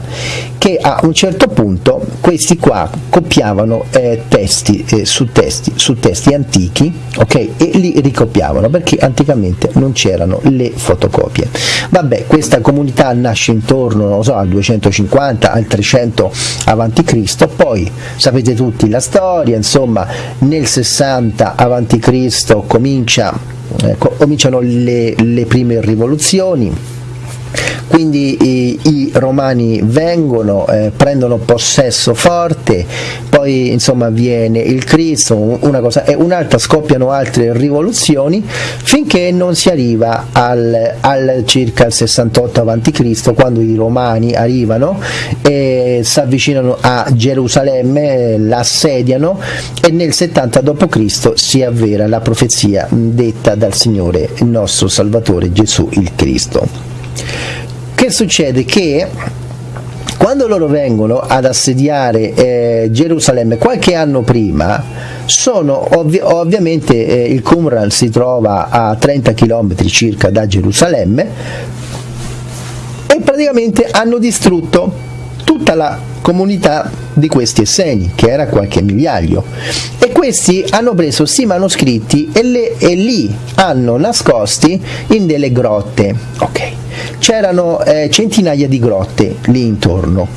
che a un certo punto questi qua copiavano eh, testi, eh, su testi su testi antichi, ok? E li ricopiavano perché anticamente non c'erano le fotocopie. Vabbè, questa comunità nasce intorno, non so, al 250, al 300 avanti Cristo, poi sapete tutti la storia, insomma, nel 60 avanti Cristo comincia, eh, cominciano le, le prime rivoluzioni quindi i, i romani vengono, eh, prendono possesso forte, poi insomma viene il Cristo, una cosa e un'altra scoppiano altre rivoluzioni finché non si arriva al, al circa il 68 a.C. quando i romani arrivano e si avvicinano a Gerusalemme, l'assediano e nel 70 d.C. si avvera la profezia detta dal Signore il nostro Salvatore Gesù il Cristo che succede? Che quando loro vengono ad assediare eh, Gerusalemme qualche anno prima, sono ovvi ovviamente eh, il Qumran si trova a 30 km circa da Gerusalemme e praticamente hanno distrutto tutta la comunità di questi esseni, che era qualche migliaio. E questi hanno preso questi manoscritti e, le, e li hanno nascosti in delle grotte. Okay c'erano eh, centinaia di grotte lì intorno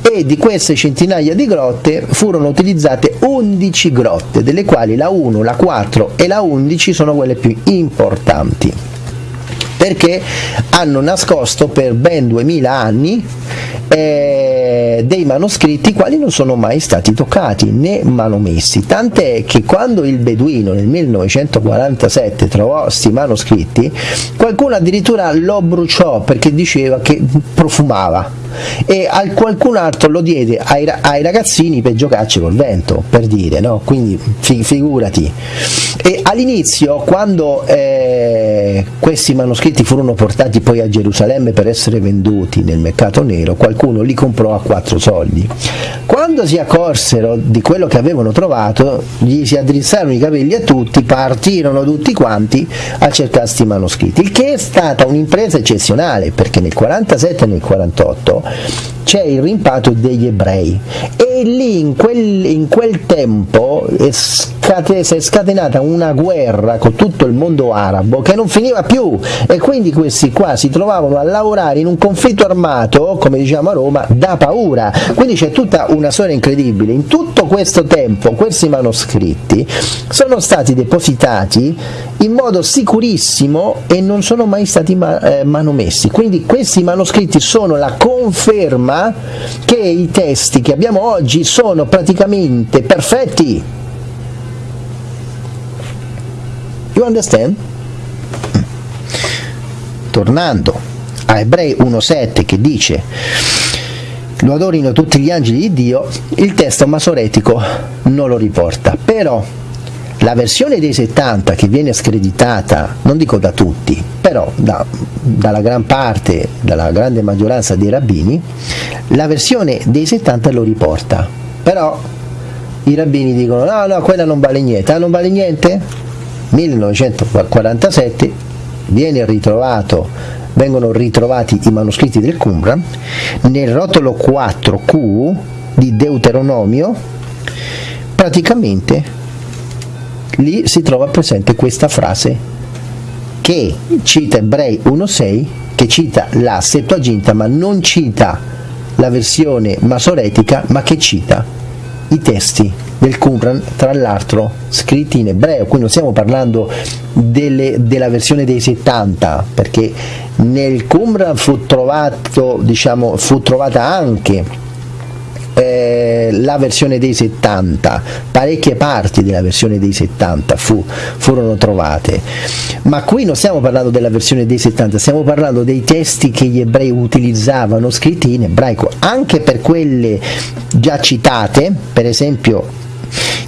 e di queste centinaia di grotte furono utilizzate 11 grotte, delle quali la 1, la 4 e la 11 sono quelle più importanti perché hanno nascosto per ben 2000 anni eh, dei manoscritti quali non sono mai stati toccati né manomessi, tant'è che quando il Beduino nel 1947 trovò questi manoscritti, qualcuno addirittura lo bruciò perché diceva che profumava e al qualcun altro lo diede ai, ai ragazzini per giocarci col vento, per dire, no? quindi fi, figurati. E all'inizio, quando eh, questi manoscritti furono portati poi a Gerusalemme per essere venduti nel mercato nero, qualcuno li comprò a quattro soldi. Quando si accorsero di quello che avevano trovato, gli si addrizzarono i capelli a tutti, partirono tutti quanti a cercare questi manoscritti, il che è stata un'impresa eccezionale, perché nel 47 e nel 48 c'è il rimpatrio degli ebrei e lì in quel, in quel tempo scate, si è scatenata una guerra con tutto il mondo arabo che non finiva più e quindi questi qua si trovavano a lavorare in un conflitto armato, come diciamo a Roma, da paura. Quindi c'è tutta una storia incredibile. In tutto questo tempo questi manoscritti sono stati depositati in modo sicurissimo e non sono mai stati ma eh, manomessi. Quindi questi manoscritti sono la conferma che i testi che abbiamo oggi sono praticamente perfetti You understand? Tornando a Ebrei 1.7 che dice lo adorino tutti gli angeli di Dio, il testo masoretico non lo riporta, però la versione dei 70 che viene screditata, non dico da tutti, però da, dalla gran parte, dalla grande maggioranza dei rabbini, la versione dei 70 lo riporta, però i rabbini dicono no, no, quella non vale niente, ah non vale niente? 1947 viene ritrovato, vengono ritrovati i manoscritti del Qumran nel rotolo 4Q di Deuteronomio praticamente lì si trova presente questa frase che cita Ebrei 1.6 che cita la Septuaginta ma non cita la versione masoretica ma che cita i testi del Qumran, tra l'altro scritti in ebreo, qui non stiamo parlando delle, della versione dei 70, perché nel Qumran fu, trovato, diciamo, fu trovata anche eh, la versione dei 70, parecchie parti della versione dei 70 fu, furono trovate, ma qui non stiamo parlando della versione dei 70, stiamo parlando dei testi che gli ebrei utilizzavano scritti in ebraico, anche per quelle già citate, per esempio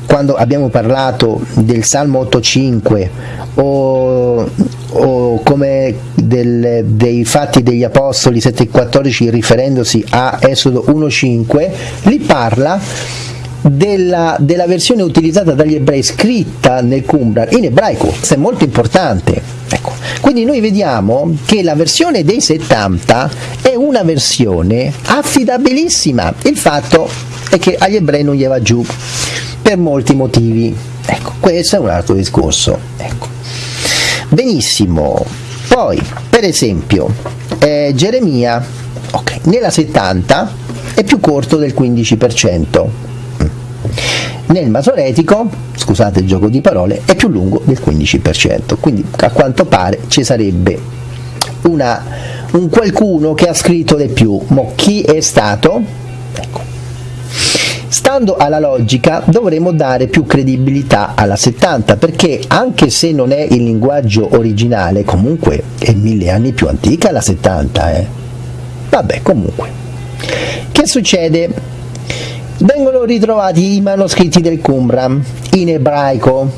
quando abbiamo parlato del Salmo 8.5 o, o come del, dei fatti degli Apostoli 7.14 riferendosi a Esodo 1.5, li parla della, della, versione utilizzata dagli ebrei scritta nel Qumran in ebraico, questo è molto importante. Ecco. Quindi noi vediamo che la versione dei 70 è una versione affidabilissima, il fatto è che agli ebrei non gli va giù per molti motivi. Ecco, questo è un altro discorso. Ecco. Benissimo, poi per esempio eh, Geremia okay, nella 70 è più corto del 15%. Nel masoretico, scusate il gioco di parole, è più lungo del 15%, quindi a quanto pare ci sarebbe una, un qualcuno che ha scritto di più, ma chi è stato? Ecco. Stando alla logica dovremmo dare più credibilità alla 70 perché anche se non è il linguaggio originale comunque è mille anni più antica la 70 eh. vabbè comunque che succede? vengono ritrovati i manoscritti del Qumran in ebraico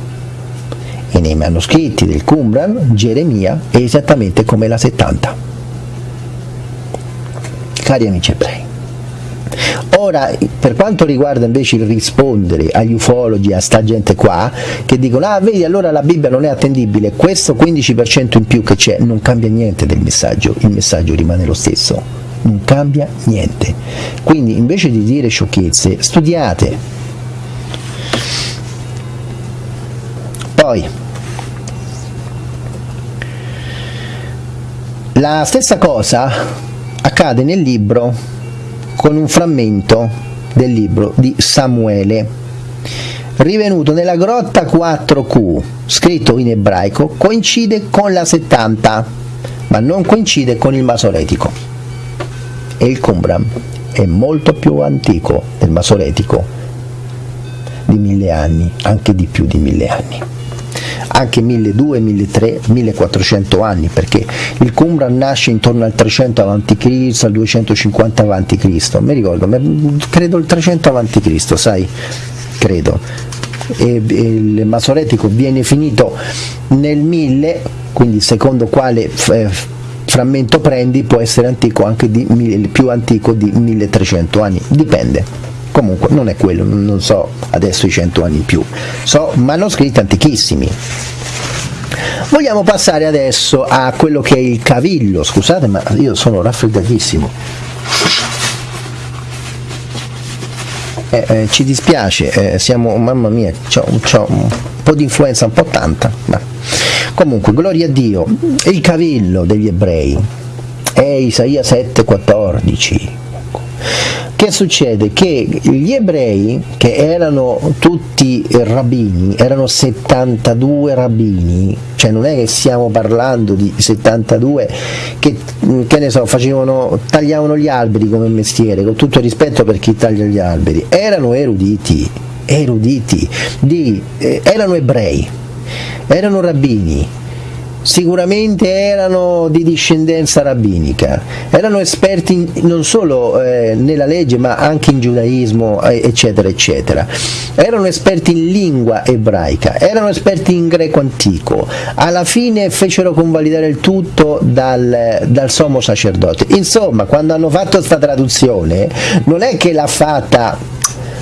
e nei manoscritti del Qumran Geremia è esattamente come la 70 cari amici ebrei Ora, per quanto riguarda invece il rispondere agli ufologi, a sta gente qua, che dicono, ah vedi allora la Bibbia non è attendibile, questo 15% in più che c'è non cambia niente del messaggio, il messaggio rimane lo stesso non cambia niente. Quindi invece di dire sciocchezze, studiate. Poi, la stessa cosa accade nel libro con un frammento del libro di Samuele rivenuto nella grotta 4Q, scritto in ebraico, coincide con la 70, ma non coincide con il masoretico e il Qumran è molto più antico del Masoretico di mille anni, anche di più di mille anni anche 1200, 1300, 1400 anni perché il Qumran nasce intorno al 300 a.C. al 250 a.C. mi ricordo, credo il 300 a.C. sai, credo e, e il Masoretico viene finito nel 1000 quindi secondo quale eh, frammento prendi può essere antico anche di, più antico di 1300 anni, dipende. Comunque non è quello, non so adesso i 100 anni in più, so manoscritti antichissimi. Vogliamo passare adesso a quello che è il cavillo, scusate ma io sono raffreddatissimo. Eh, eh, ci dispiace, eh, siamo, mamma mia, ho un po' di influenza, un po' tanta. Ma Comunque, gloria a Dio, il cavillo degli ebrei è Isaia 7,14. Che succede? Che gli ebrei, che erano tutti rabbini, erano 72 rabbini, cioè non è che stiamo parlando di 72 che, che ne so, facevano, tagliavano gli alberi come mestiere, con tutto il rispetto per chi taglia gli alberi, erano eruditi, eruditi, di, eh, erano ebrei, erano rabbini, sicuramente erano di discendenza rabbinica, erano esperti non solo eh, nella legge ma anche in giudaismo eccetera eccetera, erano esperti in lingua ebraica, erano esperti in greco antico, alla fine fecero convalidare il tutto dal, dal sommo sacerdote, insomma quando hanno fatto questa traduzione non è che l'ha fatta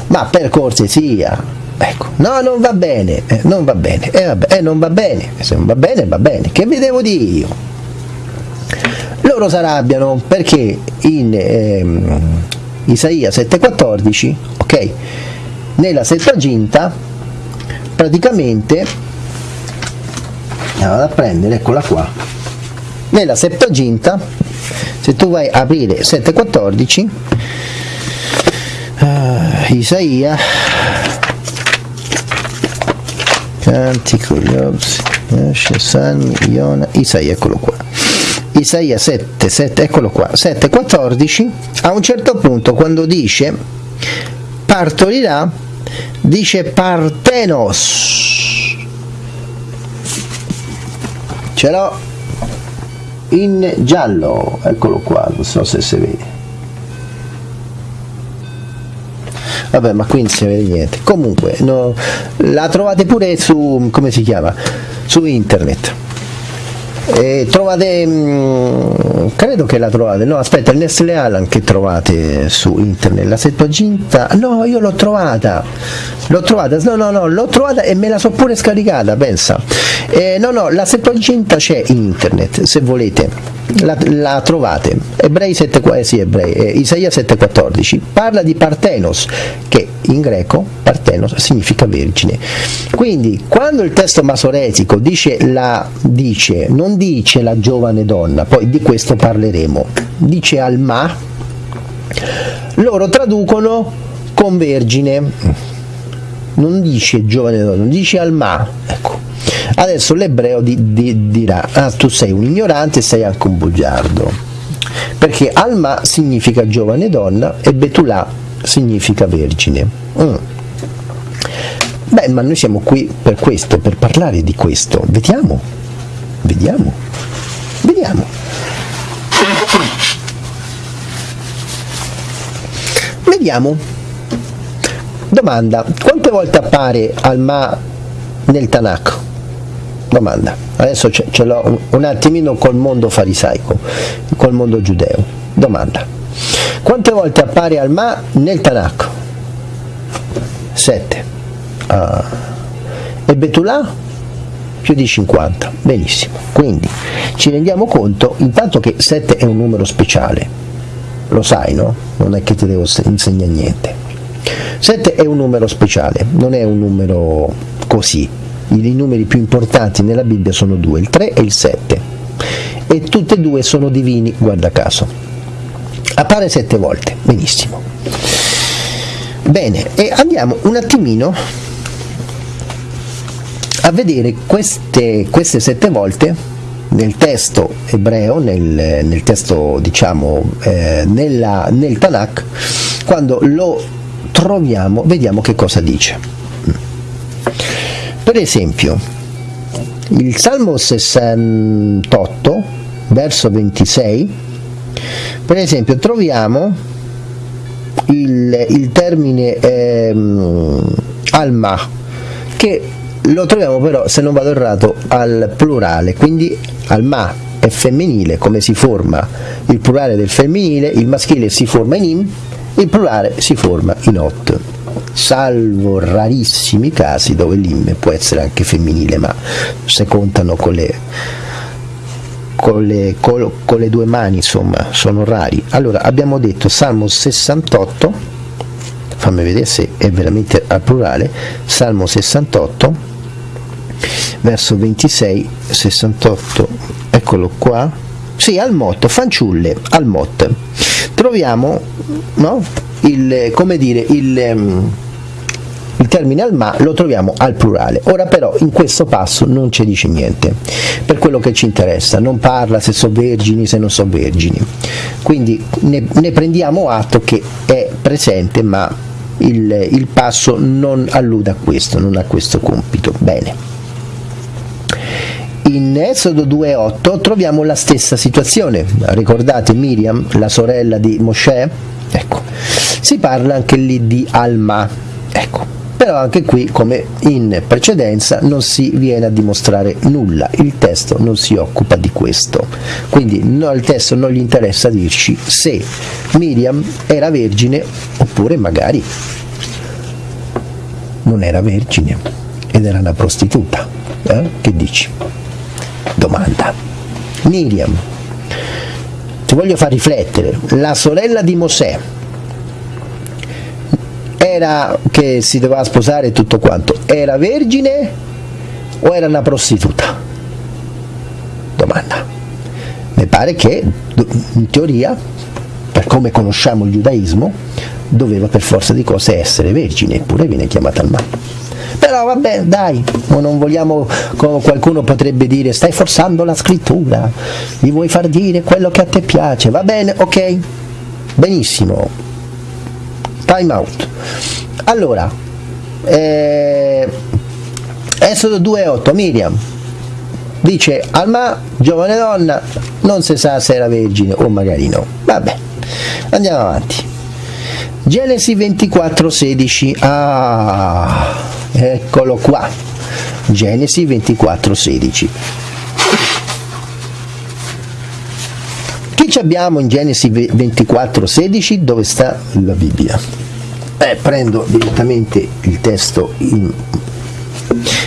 ma per cortesia Ecco, no, non va bene, eh, non va bene, eh, vabbè, eh, non va bene, se non va bene, va bene, che vi devo dire io? Loro si arrabbiano perché in ehm, Isaia 7,14, ok, nella Septuaginta, praticamente, vado a prendere, eccola qua, nella Septuaginta, se tu vai a aprire 7,14, uh, eh, Isaia Cantico, Giobs, Salmi, Iona, Isaia, eccolo qua. Isaia 7, 7, eccolo qua, 7, 14, a un certo punto quando dice partorirà, dice partenos. Ce l'ho in giallo, eccolo qua, non so se si vede. Vabbè ma qui non si vede niente. Comunque no, la trovate pure su come si chiama? Su internet. E trovate mh, mm, credo che la trovate. No aspetta il Nestle Alan che trovate su internet. La Septuaginta no io l'ho trovata. L'ho trovata. No no no l'ho trovata e me la so pure scaricata pensa. Eh, no no la Septuaginta c'è in internet se volete la, la, trovate. Ebrei 7 eh, sì, ebrei, eh, Isaia 7,14 parla di Partenos che in greco Partenos significa vergine. Quindi quando il testo masoretico dice, la, dice non dice la giovane donna poi di questo parleremo. Dice Alma loro traducono con vergine. Non dice giovane donna dice Alma. Ecco Adesso l'ebreo di, di, dirà, ah tu sei un ignorante e sei anche un bugiardo, perché Alma significa giovane donna e Betulà significa vergine. Mm. Beh, ma noi siamo qui per questo, per parlare di questo. Vediamo, vediamo, vediamo. Vediamo. Domanda, quante volte appare Alma nel Tanakh? Domanda. Adesso ce, l'ho un, un attimino col mondo farisaico, col mondo giudeo. Domanda. Quante volte appare Alma nel Tanakh? Sette. Ah. E Betulà? Più di 50. Benissimo. Quindi ci rendiamo conto intanto che 7 è un numero speciale. Lo sai, no? Non è che ti devo insegnare niente. 7 è un numero speciale, non è un numero così, i numeri più importanti nella Bibbia sono due, il 3 e il 7 e tutte e due sono divini, guarda caso. Appare sette volte, benissimo. Bene, e andiamo un attimino a vedere queste, queste sette volte nel testo ebreo, nel, nel testo diciamo eh, nella, nel Tanakh, quando lo troviamo, vediamo che cosa dice. Per esempio, il Salmo 68, verso 26, per esempio troviamo il, il termine ehm, alma, che lo troviamo però, se non vado errato, al plurale, quindi alma è femminile, come si forma il plurale del femminile, il maschile si forma in im, il plurale si forma in ot salvo rarissimi casi dove l'im può essere anche femminile, ma se contano con le, con le, con, con le due mani, insomma, sono rari. Allora, abbiamo detto Salmo 68, fammi vedere se è veramente al plurale, Salmo 68, verso 26, 68, eccolo qua, sì, al motto, fanciulle, al mot. Troviamo, no? Il, come dire, il, ehm, il termine al ma lo troviamo al plurale. Ora però in questo passo non ci dice niente, per quello che ci interessa, non parla se sono vergini, se non sono vergini. Quindi ne, ne, prendiamo atto che è presente ma il, il passo non allude a questo, non ha questo compito. Bene. In Esodo 2.8 troviamo la stessa situazione, ricordate Miriam, la sorella di Mosè? Ecco, si parla anche lì di Alma, ecco, però anche qui come in precedenza non si viene a dimostrare nulla, il testo non si occupa di questo, quindi no, al testo non gli interessa dirci se Miriam era vergine oppure magari non era vergine ed era una prostituta, eh? che dici? Domanda. Miriam, ti voglio far riflettere, la sorella di Mosè, era che si doveva sposare tutto quanto, era vergine o era una prostituta? Domanda. Mi pare che in teoria, per come conosciamo il giudaismo, doveva per forza di cose essere vergine, eppure viene chiamata al mare vabbè dai non vogliamo qualcuno potrebbe dire stai forzando la scrittura mi vuoi far dire quello che a te piace va bene ok benissimo time out. Allora eh, Esodo 2.8 Miriam dice Alma giovane donna non si sa se era vergine o magari no vabbè andiamo avanti Genesi 24, 16. Ah, eccolo qua. Genesi 24, 16. Chi ci abbiamo in Genesi 24, 16? Dove sta la Bibbia? Eh, prendo direttamente il testo in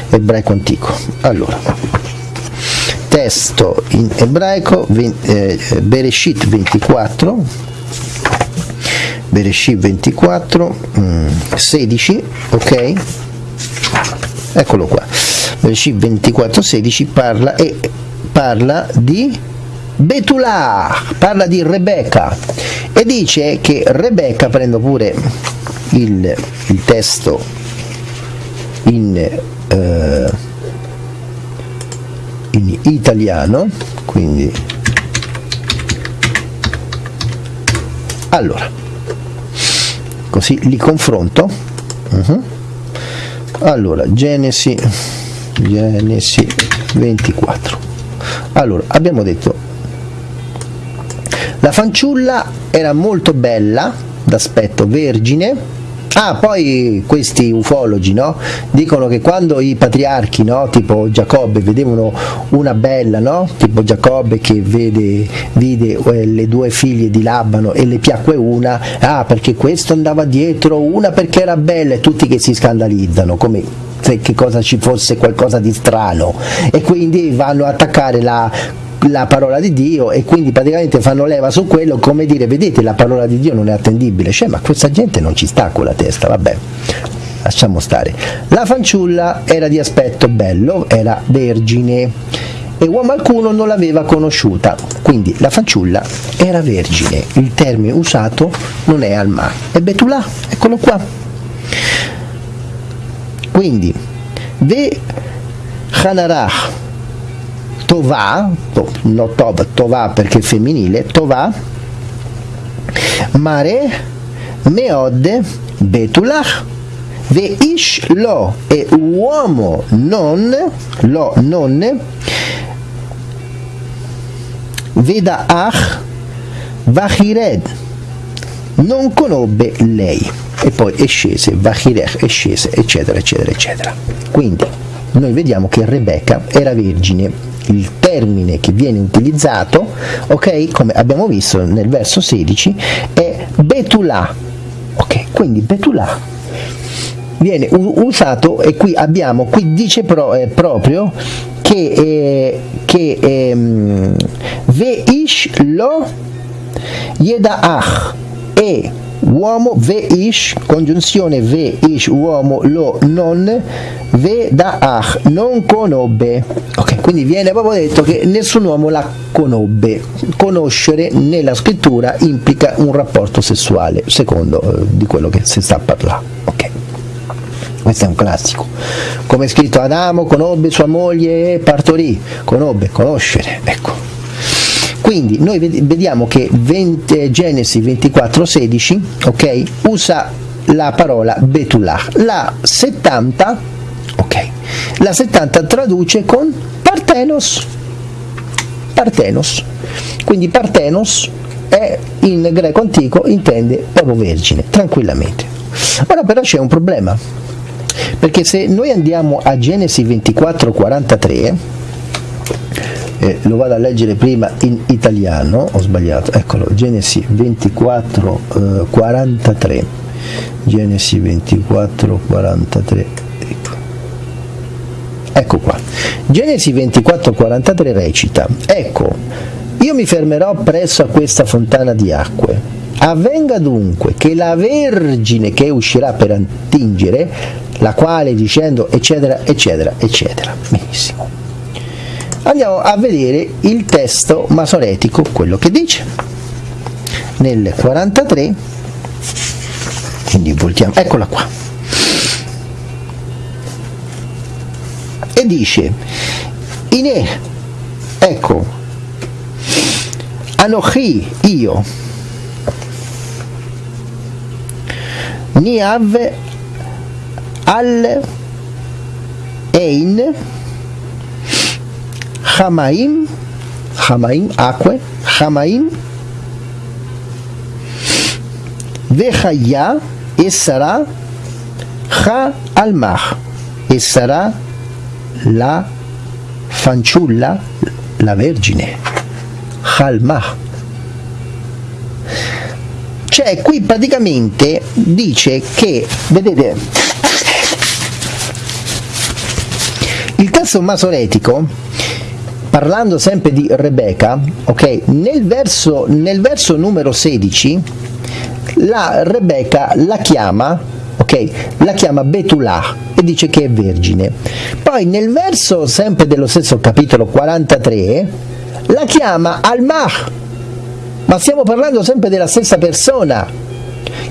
ebraico antico. Allora, testo in ebraico, eh, Bereshit 24, Bereshit 24, mm, 16, ok? Eccolo qua. Bereshit 24, 16 parla, e parla di Betulà, parla di Rebecca e dice che Rebecca, prendo pure il, il testo in, eh, in italiano, quindi allora così li confronto uh -huh. allora Genesi Genesi 24 allora abbiamo detto la fanciulla era molto bella d'aspetto vergine Ah, poi questi ufologi no? dicono che quando i patriarchi, no? tipo Giacobbe, vedevano una bella, no? tipo Giacobbe che vede, vide eh, le due figlie di Labano e le piacque una, ah perché questo andava dietro, una perché era bella e tutti che si scandalizzano, come se che cosa ci fosse qualcosa di strano e quindi vanno a attaccare la la parola di Dio e quindi praticamente fanno leva su quello come dire vedete la parola di Dio non è attendibile. Cioè ma questa gente non ci sta con la testa vabbè lasciamo stare. La fanciulla era di aspetto bello era vergine e uomo alcuno non l'aveva conosciuta. Quindi la fanciulla era vergine. Il termine usato non è alma e Betulà eccolo qua. Quindi ve Hanarach Tovà, to, no Tov, Tovà perché è femminile, Tovà, Mare, Meod, Betulach, Ve ish lo e uomo non, lo non, Veda ach, Vachired, non conobbe lei. E poi è scese, Vachirech è scese, eccetera, eccetera, eccetera. Quindi noi vediamo che Rebecca era vergine il termine che viene utilizzato, ok, come abbiamo visto nel verso 16, è Betulà, ok, quindi Betulà viene usato e qui abbiamo, qui dice pro, eh, proprio che, eh, che eh, Veish lo Yedaach e uomo ve ish, congiunzione ve ish, uomo lo non, ve da ach, non conobbe. Ok, quindi viene proprio detto che nessun uomo la conobbe. Conoscere nella scrittura implica un rapporto sessuale, secondo eh, di quello che si sta a parlare. Ok. Questo è un classico. Come è scritto Adamo conobbe sua moglie e partorì, conobbe, conoscere, ecco quindi noi vediamo che 20, Genesi 24:16 ok, usa la parola Betullah. La 70, ok, la 70 traduce con Partenos. Partenos. Quindi Partenos è in greco antico intende proprio vergine, tranquillamente. Ora però c'è un problema, perché se noi andiamo a Genesi 24:43 eh, lo vado a leggere prima in italiano, ho sbagliato, eccolo, Genesi 24, eh, 43, Genesi 24, 43, ecco. ecco qua, Genesi 24, 43 recita, ecco, io mi fermerò presso a questa fontana di acque, avvenga dunque che la Vergine che uscirà per attingere, la quale dicendo eccetera eccetera eccetera, benissimo andiamo a vedere il testo masoretico, quello che dice. Nel 43, quindi voltiamo, eccola qua. E dice, Ine, ecco, Anochi, io, Niav al Ein, Hamaim, Hamaim, acque, Hamaim, Vechaya e sarà Ha al-Mah e sarà la fanciulla, la vergine. Halmah. Cioè qui praticamente dice che, vedete, il testo masoretico parlando sempre di Rebecca, ok, nel verso, nel verso numero 16 la Rebecca la chiama, ok, la chiama Betulah e dice che è vergine. Poi nel verso sempre dello stesso capitolo 43 la chiama Almah, ma stiamo parlando sempre della stessa persona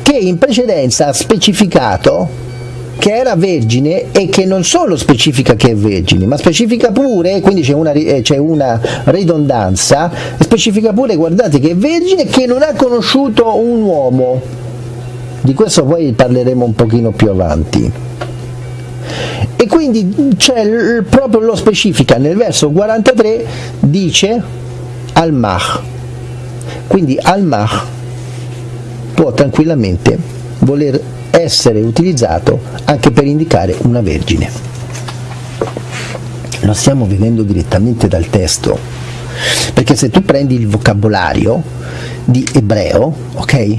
che in precedenza ha specificato che era vergine e che non solo specifica che è vergine, ma specifica pure, quindi c'è una, eh, c'è una ridondanza, specifica pure, guardate, che è vergine che non ha conosciuto un uomo. Di questo poi parleremo un pochino più avanti. E quindi c'è proprio lo specifica nel verso 43 dice al-mah. Quindi al-mah può tranquillamente voler essere utilizzato anche per indicare una vergine. Lo stiamo vedendo direttamente dal testo, perché se tu prendi il vocabolario di ebreo, ok?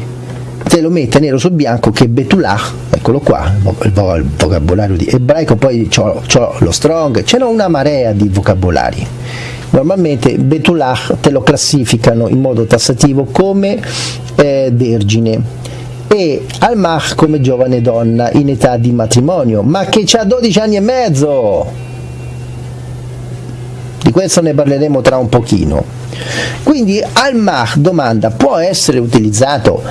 Te lo mette nero su bianco che Betullah, eccolo qua, il vocabolario di ebraico, poi ho, lo strong, c'è una marea di vocabolari. Normalmente Betullah te lo classificano in modo tassativo come eh, vergine, e Al-Mah come giovane donna in età di matrimonio, ma che ha 12 anni e mezzo. Di questo ne parleremo tra un pochino. Quindi Al-Mah domanda, può essere utilizzato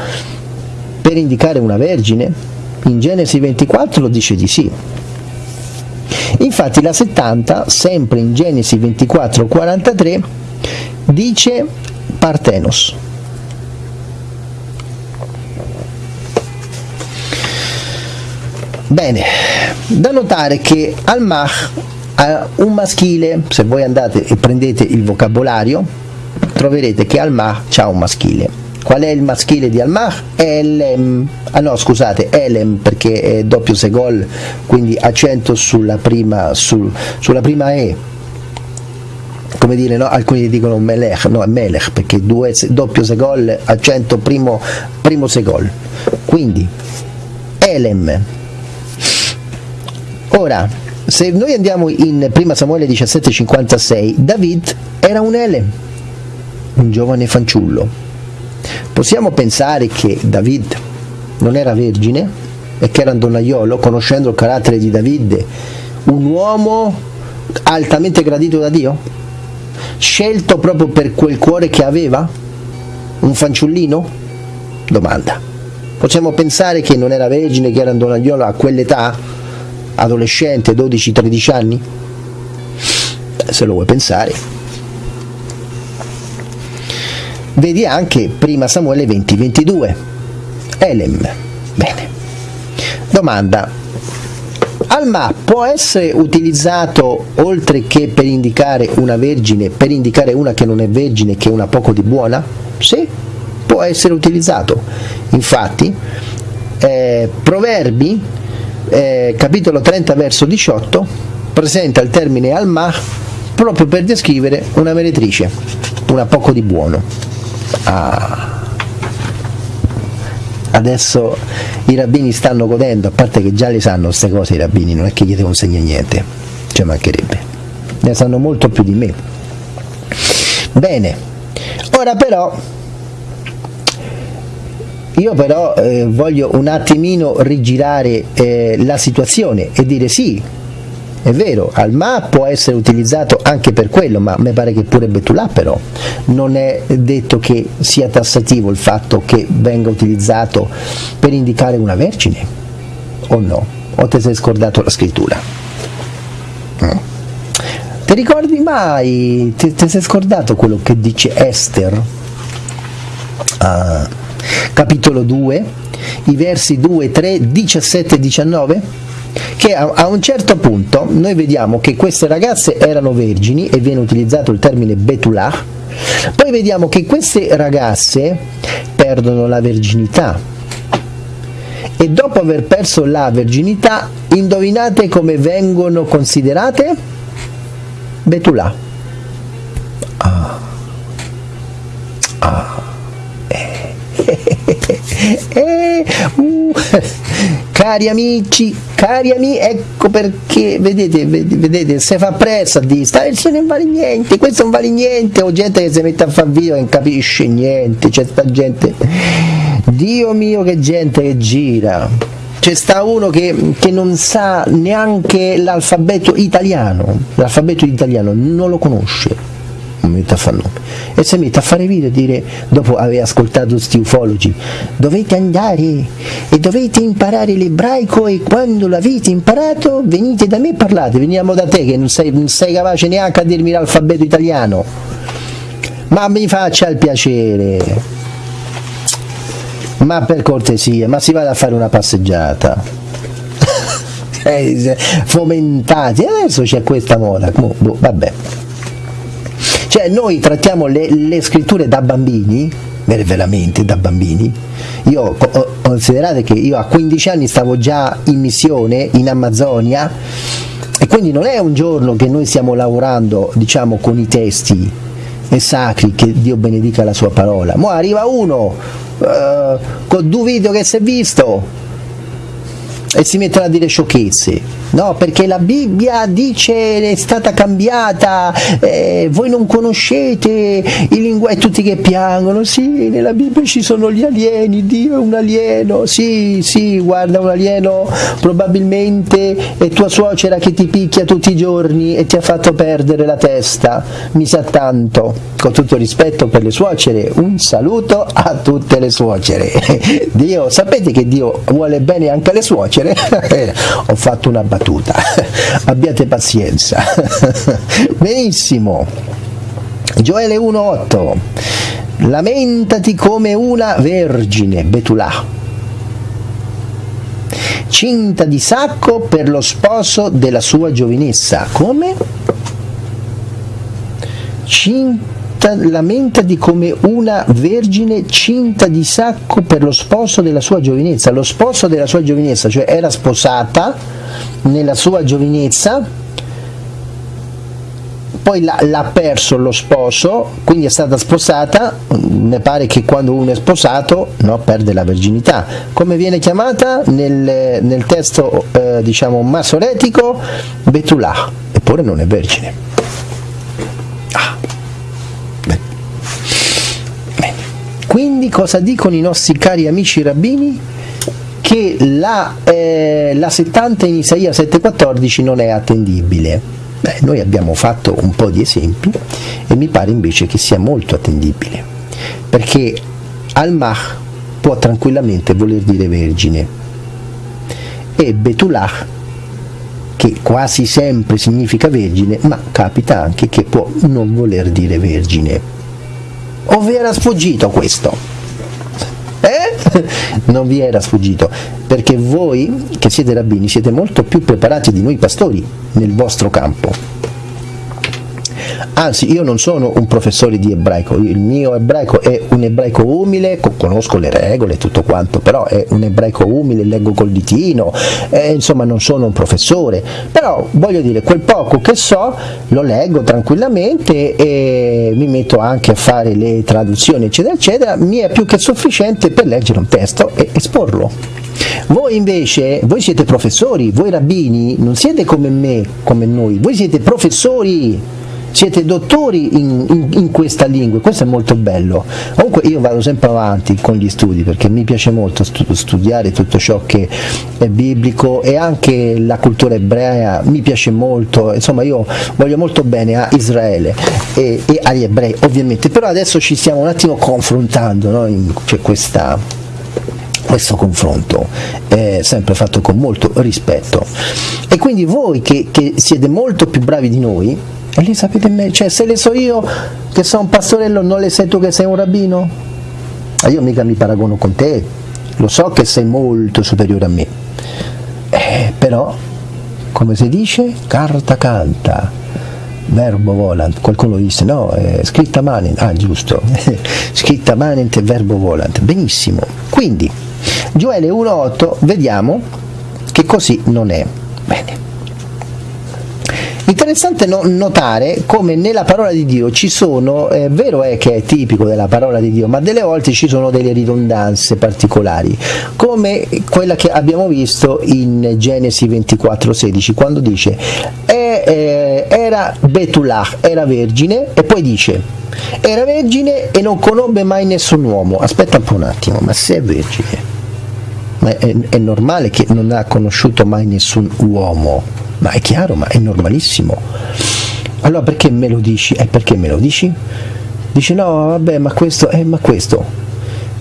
per indicare una vergine? In Genesi 24 dice di sì. Infatti la 70, sempre in Genesi 24, 43, dice Partenos. Bene, da notare che Al-Mah ha un maschile, se voi andate e prendete il vocabolario, troverete che Al-Mah ha un maschile. Qual è il maschile di Al-Mah? Elem, ah no scusate, Elem perché è doppio segol, quindi accento sulla prima, sul, sulla prima E, come dire, no? alcuni dicono Melech, no, è Melech perché due, doppio segol, accento primo, primo segol. Quindi Elem, Ora, se noi andiamo in 1 Samuele 17,56, David era un Ele, un giovane fanciullo. Possiamo pensare che David non era vergine e che era un donnaiolo, conoscendo il carattere di David, un uomo altamente gradito da Dio? Scelto proprio per quel cuore che aveva? Un fanciullino? Domanda. Possiamo pensare che non era vergine, che era un donnaiolo a quell'età? Adolescente, 12-13 anni? Se lo vuoi pensare. Vedi anche prima Samuele 20-22. Elem. Bene. Domanda. Alma può essere utilizzato oltre che per indicare una vergine, per indicare una che non è vergine, che è una poco di buona? Sì, può essere utilizzato. Infatti, eh, Proverbi eh, capitolo 30 verso 18 presenta il termine alma proprio per descrivere una meretrice, una poco di buono. Ah. Adesso i rabbini stanno godendo, a parte che già le sanno queste cose i rabbini, non è che gli consegna niente, ci mancherebbe, ne sanno molto più di me. Bene, ora però io però eh, voglio un attimino rigirare eh, la situazione e dire sì, è vero, Alma può essere utilizzato anche per quello, ma mi pare che pure Betulà però non è detto che sia tassativo il fatto che venga utilizzato per indicare una vergine, o no? O ti sei scordato la scrittura? Mm. Ti ricordi mai, ti, sei scordato quello che dice Esther? Ah capitolo 2, i versi 2, 3, 17 e 19, che a, un certo punto noi vediamo che queste ragazze erano vergini e viene utilizzato il termine Betulah, poi vediamo che queste ragazze perdono la verginità e dopo aver perso la verginità, indovinate come vengono considerate? Betulà. Ah. Ah. Eh, uh, cari amici, cari amici, ecco perché, vedete, vedete, se fa presto a dire, sta versione non vale niente, questo non vale niente, o gente che si mette a fare video e non capisce niente, c'è sta gente, Dio mio che gente che gira, c'è sta uno che, che, non sa neanche l'alfabeto italiano, l'alfabeto italiano non lo conosce mi mette a fare nome e si mette a fare video e dire dopo aver ascoltato sti ufologi dovete andare e dovete imparare l'ebraico e quando l'avete imparato venite da me e parlate. Veniamo da te che non sei, non sei capace neanche a dirmi l'alfabeto italiano. Ma mi faccia il piacere. Ma per cortesia ma si vada a fare una passeggiata. Fomentati adesso c'è questa moda. Boh, vabbè cioè noi trattiamo le, le scritture da bambini, veramente da bambini. Io considerate che io a 15 anni stavo già in missione in Amazzonia e quindi non è un giorno che noi stiamo lavorando diciamo con i testi e sacri che Dio benedica la sua parola. Mo arriva uno uh, con due video che si è visto e si mettono a dire sciocchezze. No? perché la Bibbia dice è stata cambiata, eh, voi non conoscete i linguaggi, tutti che piangono, sì, nella Bibbia ci sono gli alieni, Dio è un alieno, sì, sì, guarda un alieno probabilmente è tua suocera che ti picchia tutti i giorni e ti ha fatto perdere la testa, mi sa tanto, con tutto rispetto per le suocere, un saluto a tutte le suocere, Dio, sapete che Dio vuole bene anche alle suocere? Ho fatto una battuta, abbiate pazienza. Benissimo. Gioele 1.8 Lamentati come una vergine, Betulà, cinta di sacco per lo sposo della sua giovinezza. Come? Cinta lamentati come una vergine cinta di sacco per lo sposo della sua giovinezza. Lo sposo della sua giovinezza, cioè era sposata nella sua giovinezza, poi l'ha perso lo sposo, quindi è stata sposata, ne pare che quando uno è sposato no, perde la verginità. Come viene chiamata nel, nel testo eh, diciamo masoretico? Betulà, eppure non è vergine. Ah. Quindi cosa dicono i nostri cari amici rabbini? Che la, eh, la 70 in Isaia 7,14 non è attendibile. Beh, noi abbiamo fatto un po' di esempi e mi pare invece che sia molto attendibile, perché Al-Mah può tranquillamente voler dire vergine e Betullah che quasi sempre significa vergine, ma capita anche che può non voler dire vergine. O vi era sfuggito questo? Eh? Non vi era sfuggito, perché voi che siete rabbini siete molto più preparati di noi pastori nel vostro campo anzi io non sono un professore di ebraico, il mio ebraico è un ebraico umile, conosco le regole e tutto quanto, però è un ebraico umile, leggo col ditino, eh, insomma non sono un professore, però voglio dire, quel poco che so lo leggo tranquillamente e mi metto anche a fare le traduzioni eccetera eccetera, mi è più che sufficiente per leggere un testo e esporlo. Voi invece, voi siete professori, voi rabbini, non siete come me, come noi, voi siete professori siete dottori in, in, in, questa lingua, questo è molto bello. Comunque io vado sempre avanti con gli studi perché mi piace molto studiare tutto ciò che è biblico e anche la cultura ebrea mi piace molto, insomma io voglio molto bene a Israele e, e agli ebrei ovviamente, però adesso ci stiamo un attimo confrontando, no? c'è questa questo confronto è sempre fatto con molto rispetto e quindi voi che, che siete molto più bravi di noi e lì sapete me, cioè se le so io che sono un pastorello, non le sai tu che sei un rabbino? E io mica mi paragono con te, lo so che sei molto superiore a me. Eh, però, come si dice, carta canta, verbo volant, qualcuno disse no, è scritta manent, ah giusto, scritta manent e verbo volant, benissimo. Quindi, Gioele 1.8 vediamo che così non è. Bene. Interessante no, notare come nella parola di Dio ci sono, è vero è che è tipico della parola di Dio, ma delle volte ci sono delle ridondanze particolari, come quella che abbiamo visto in Genesi 24:16, quando dice eh, era Betulah, era vergine, e poi dice era vergine e non conobbe mai nessun uomo. Aspetta un po' un attimo, ma se è vergine, ma è, è normale che non ha conosciuto mai nessun uomo ma è chiaro, ma è normalissimo. Allora perché me lo dici? Eh, perché me lo dici? Dice no, vabbè, ma questo, eh, ma questo.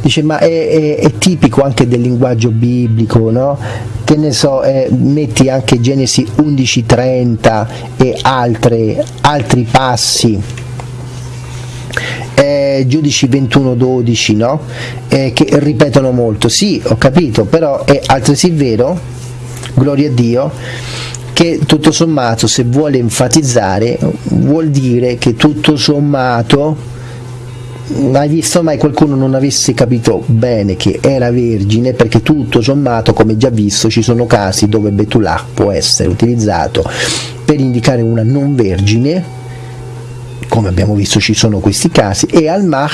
Dice ma è, è, è tipico anche del linguaggio biblico, no? Che ne so, eh, metti anche Genesi 11.30 e altre, altri passi. Eh, giudici 21.12 no? Eh, che ripetono molto sì ho capito però è altresì vero gloria a Dio che tutto sommato se vuole enfatizzare vuol dire che tutto sommato hai visto mai qualcuno non avesse capito bene che era vergine perché tutto sommato come già visto ci sono casi dove Betullah può essere utilizzato per indicare una non vergine. Come abbiamo visto ci sono questi casi. E al-Mah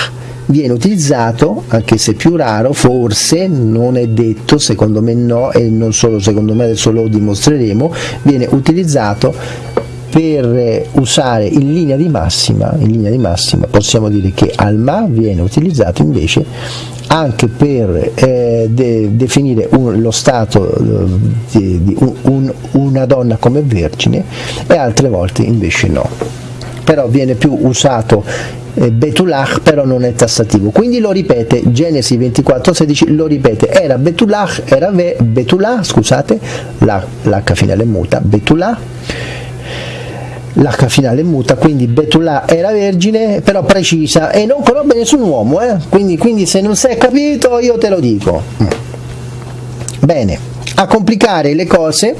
viene utilizzato, anche se più raro, forse, non è detto, secondo me no, e non solo secondo me adesso lo dimostreremo, viene utilizzato per usare in linea di massima, in linea di massima possiamo dire che Alma viene utilizzato invece anche per eh, de definire un, lo stato eh, di, di un, un, una donna come vergine e altre volte invece no però viene più usato eh, Betulach però non è tassativo quindi lo ripete Genesi 24:16 lo ripete era Betulach era ve, Betullah scusate l'H finale muta Betullah l'H finale muta, quindi Betullah era vergine, però precisa e non conobbe nessun uomo, eh? quindi, quindi, se non sei capito io te lo dico. Mm. Bene, a complicare le cose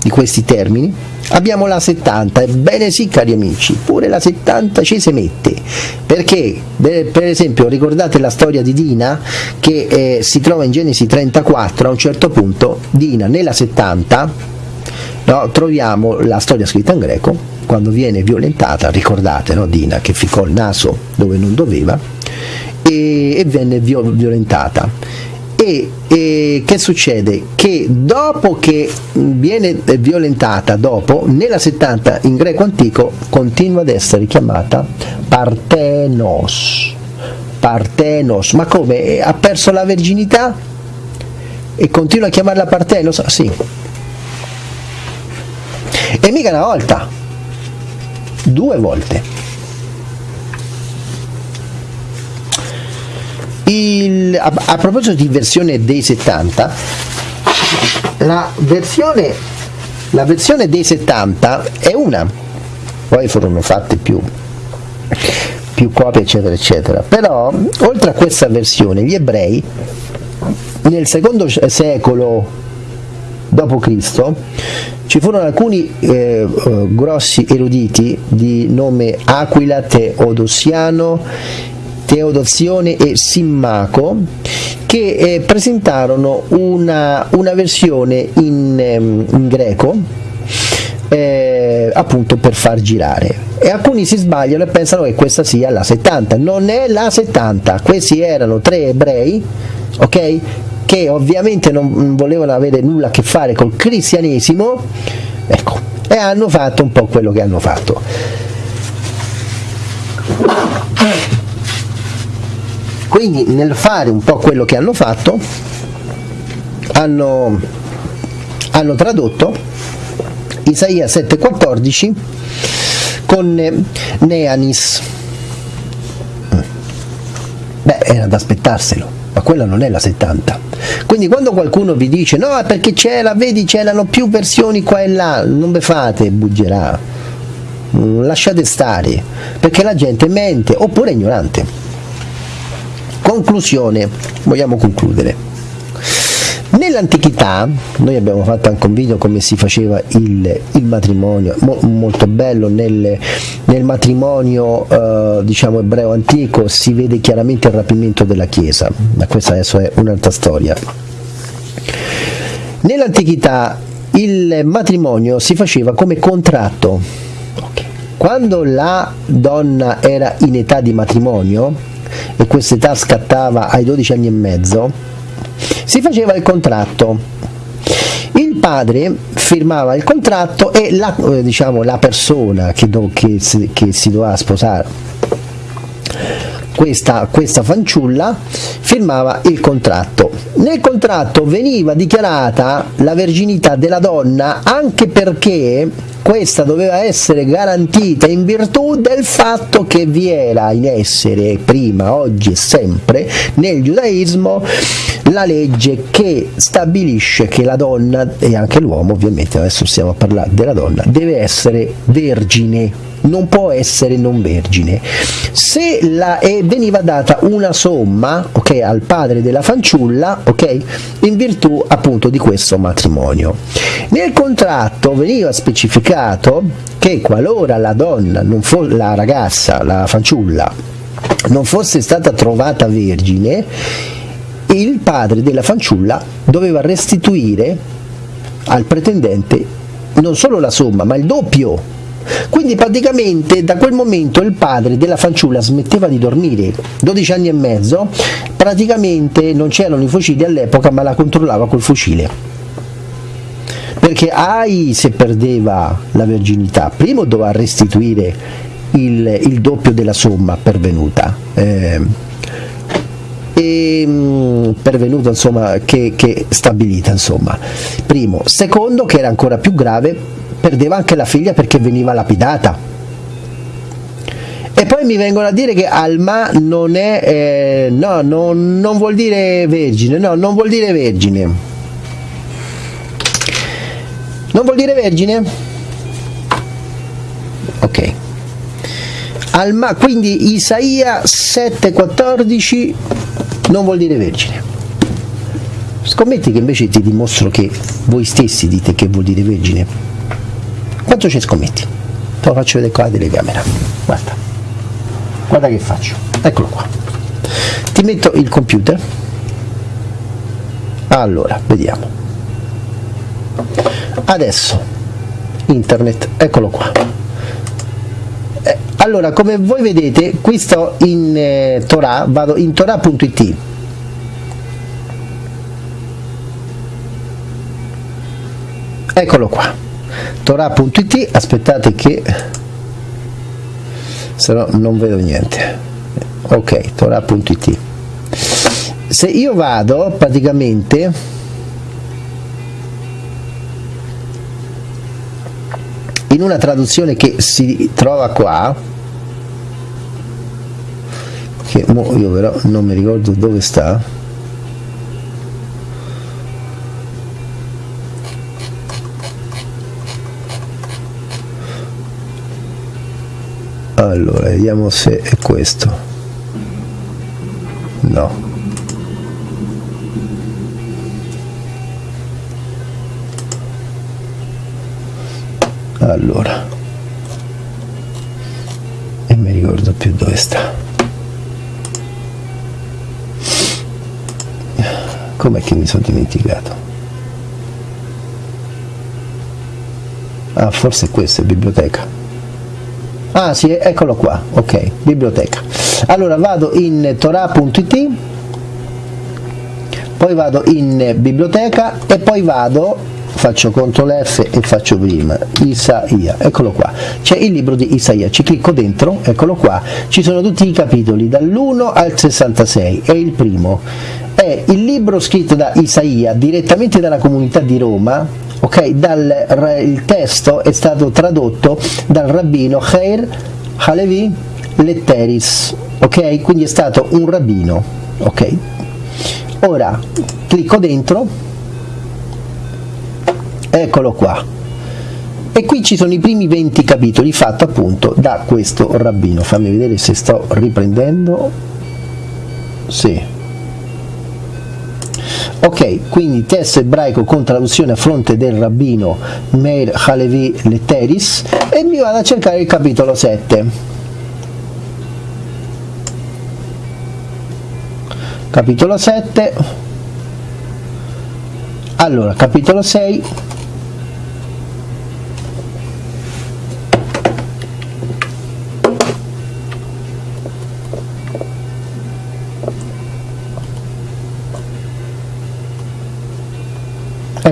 di questi termini abbiamo la 70, ebbene sì cari amici, pure la 70 ci si mette, perché per esempio ricordate la storia di Dina che eh, si trova in Genesi 34, a un certo punto Dina nella 70 no, troviamo la storia scritta in greco, quando viene violentata, ricordate no, Dina che ficcò il naso dove non doveva e, e venne violentata e, e, che succede? Che dopo che viene violentata, dopo, nella 70 in greco antico continua ad essere chiamata Partenos. Partenos, ma come? Ha perso la verginità? E continua a chiamarla Partenos? Sì. E mica una volta, due volte. Il, a, a, proposito di versione dei 70, la versione, la versione dei 70 è una, poi furono fatte più, più copie eccetera eccetera, però oltre a questa versione gli ebrei nel secondo secolo d.C. ci furono alcuni eh, eh, grossi eruditi di nome Aquila Teodosiano Teodozione e Simmaco che eh, presentarono una, una versione in, ehm, in greco eh, appunto per far girare. E alcuni si sbagliano e pensano che questa sia la 70 non è la 70 questi erano tre ebrei ok? Che ovviamente non volevano avere nulla a che fare col cristianesimo. Ecco e hanno fatto un po' quello che hanno fatto quindi nel fare un po' quello che hanno fatto hanno, hanno tradotto Isaia 7,14 con Neanis. Beh era da aspettarselo ma quella non è la 70 quindi quando qualcuno vi dice no perché c'era vedi c'erano più versioni qua e là non ve fate buggerà lasciate stare perché la gente mente oppure è ignorante Conclusione, vogliamo concludere. Nell'antichità, noi abbiamo fatto anche un video come si faceva il, il matrimonio, mo, molto bello nel, nel matrimonio eh, diciamo ebreo antico si vede chiaramente il rapimento della Chiesa, ma questa adesso è un'altra storia. Nell'antichità il matrimonio si faceva come contratto. Quando la donna era in età di matrimonio, e questa età scattava ai 12 anni e mezzo, si faceva il contratto. Il padre firmava il contratto e la, eh, diciamo, la persona che, do, che, che si doveva sposare questa, questa fanciulla firmava il contratto. Nel contratto veniva dichiarata la verginità della donna anche perché questa doveva essere garantita in virtù del fatto che vi era in essere prima, oggi e sempre nel giudaismo la legge che stabilisce che la donna e anche l'uomo ovviamente adesso stiamo a parlare della donna deve essere vergine non può essere non vergine. Se la, e veniva data una somma okay, al padre della fanciulla okay, in virtù appunto di questo matrimonio. Nel contratto veniva specificato che qualora la donna, la ragazza, la fanciulla, non fosse stata trovata vergine, il padre della fanciulla doveva restituire al pretendente non solo la somma, ma il doppio quindi praticamente da quel momento il padre della fanciulla smetteva di dormire, 12 anni e mezzo, praticamente non c'erano i fucili all'epoca ma la controllava col fucile. Perché ai se perdeva la verginità, primo doveva restituire il, il doppio della somma pervenuta. Eh, e, mm, pervenuta insomma che, che stabilita insomma primo secondo che era ancora più grave perdeva anche la figlia perché veniva lapidata. E poi mi vengono a dire che Alma non è, eh, no, non, non vuol dire vergine, no, non vuol dire vergine. Non vuol dire vergine? Ok. Alma, quindi Isaia 7,14 non vuol dire vergine. Scommetti che invece ti dimostro che voi stessi dite che vuol dire vergine. Quanto ci scommetti? Te lo faccio vedere qua la telecamera. Guarda. Guarda che faccio. Eccolo qua. Ti metto il computer. Allora, vediamo. Adesso internet, eccolo qua. Eh, allora, come voi vedete, qui sto in eh, Torah, vado in torah.it. Eccolo qua torah.it aspettate che se no non vedo niente. Ok torah.it se io vado praticamente in una traduzione che si trova qua che io però non mi ricordo dove sta allora vediamo se è questo. No. Allora. E mi ricordo più dove sta. Com'è che mi sono dimenticato? Ah forse questo è biblioteca ah sì eccolo qua ok biblioteca. Allora vado in torah.it poi vado in biblioteca e poi vado faccio CTRL F e faccio prima Isaia, eccolo qua. C'è il libro di Isaia, ci clicco dentro eccolo qua, ci sono tutti i capitoli dall'1 al 66 è il primo. È il libro scritto da Isaia direttamente dalla comunità di Roma ok? Dal, il testo è stato tradotto dal rabbino Khair Halevi Letteris, ok? Quindi è stato un rabbino, ok? Ora clicco dentro, eccolo qua, e qui ci sono i primi 20 capitoli fatti appunto da questo rabbino. Fammi vedere se sto riprendendo. Sì. Ok, quindi testo ebraico con traduzione a fronte del rabbino Meir Halevi Letteris e mi vado a cercare il capitolo 7. Capitolo 7. Allora, capitolo 6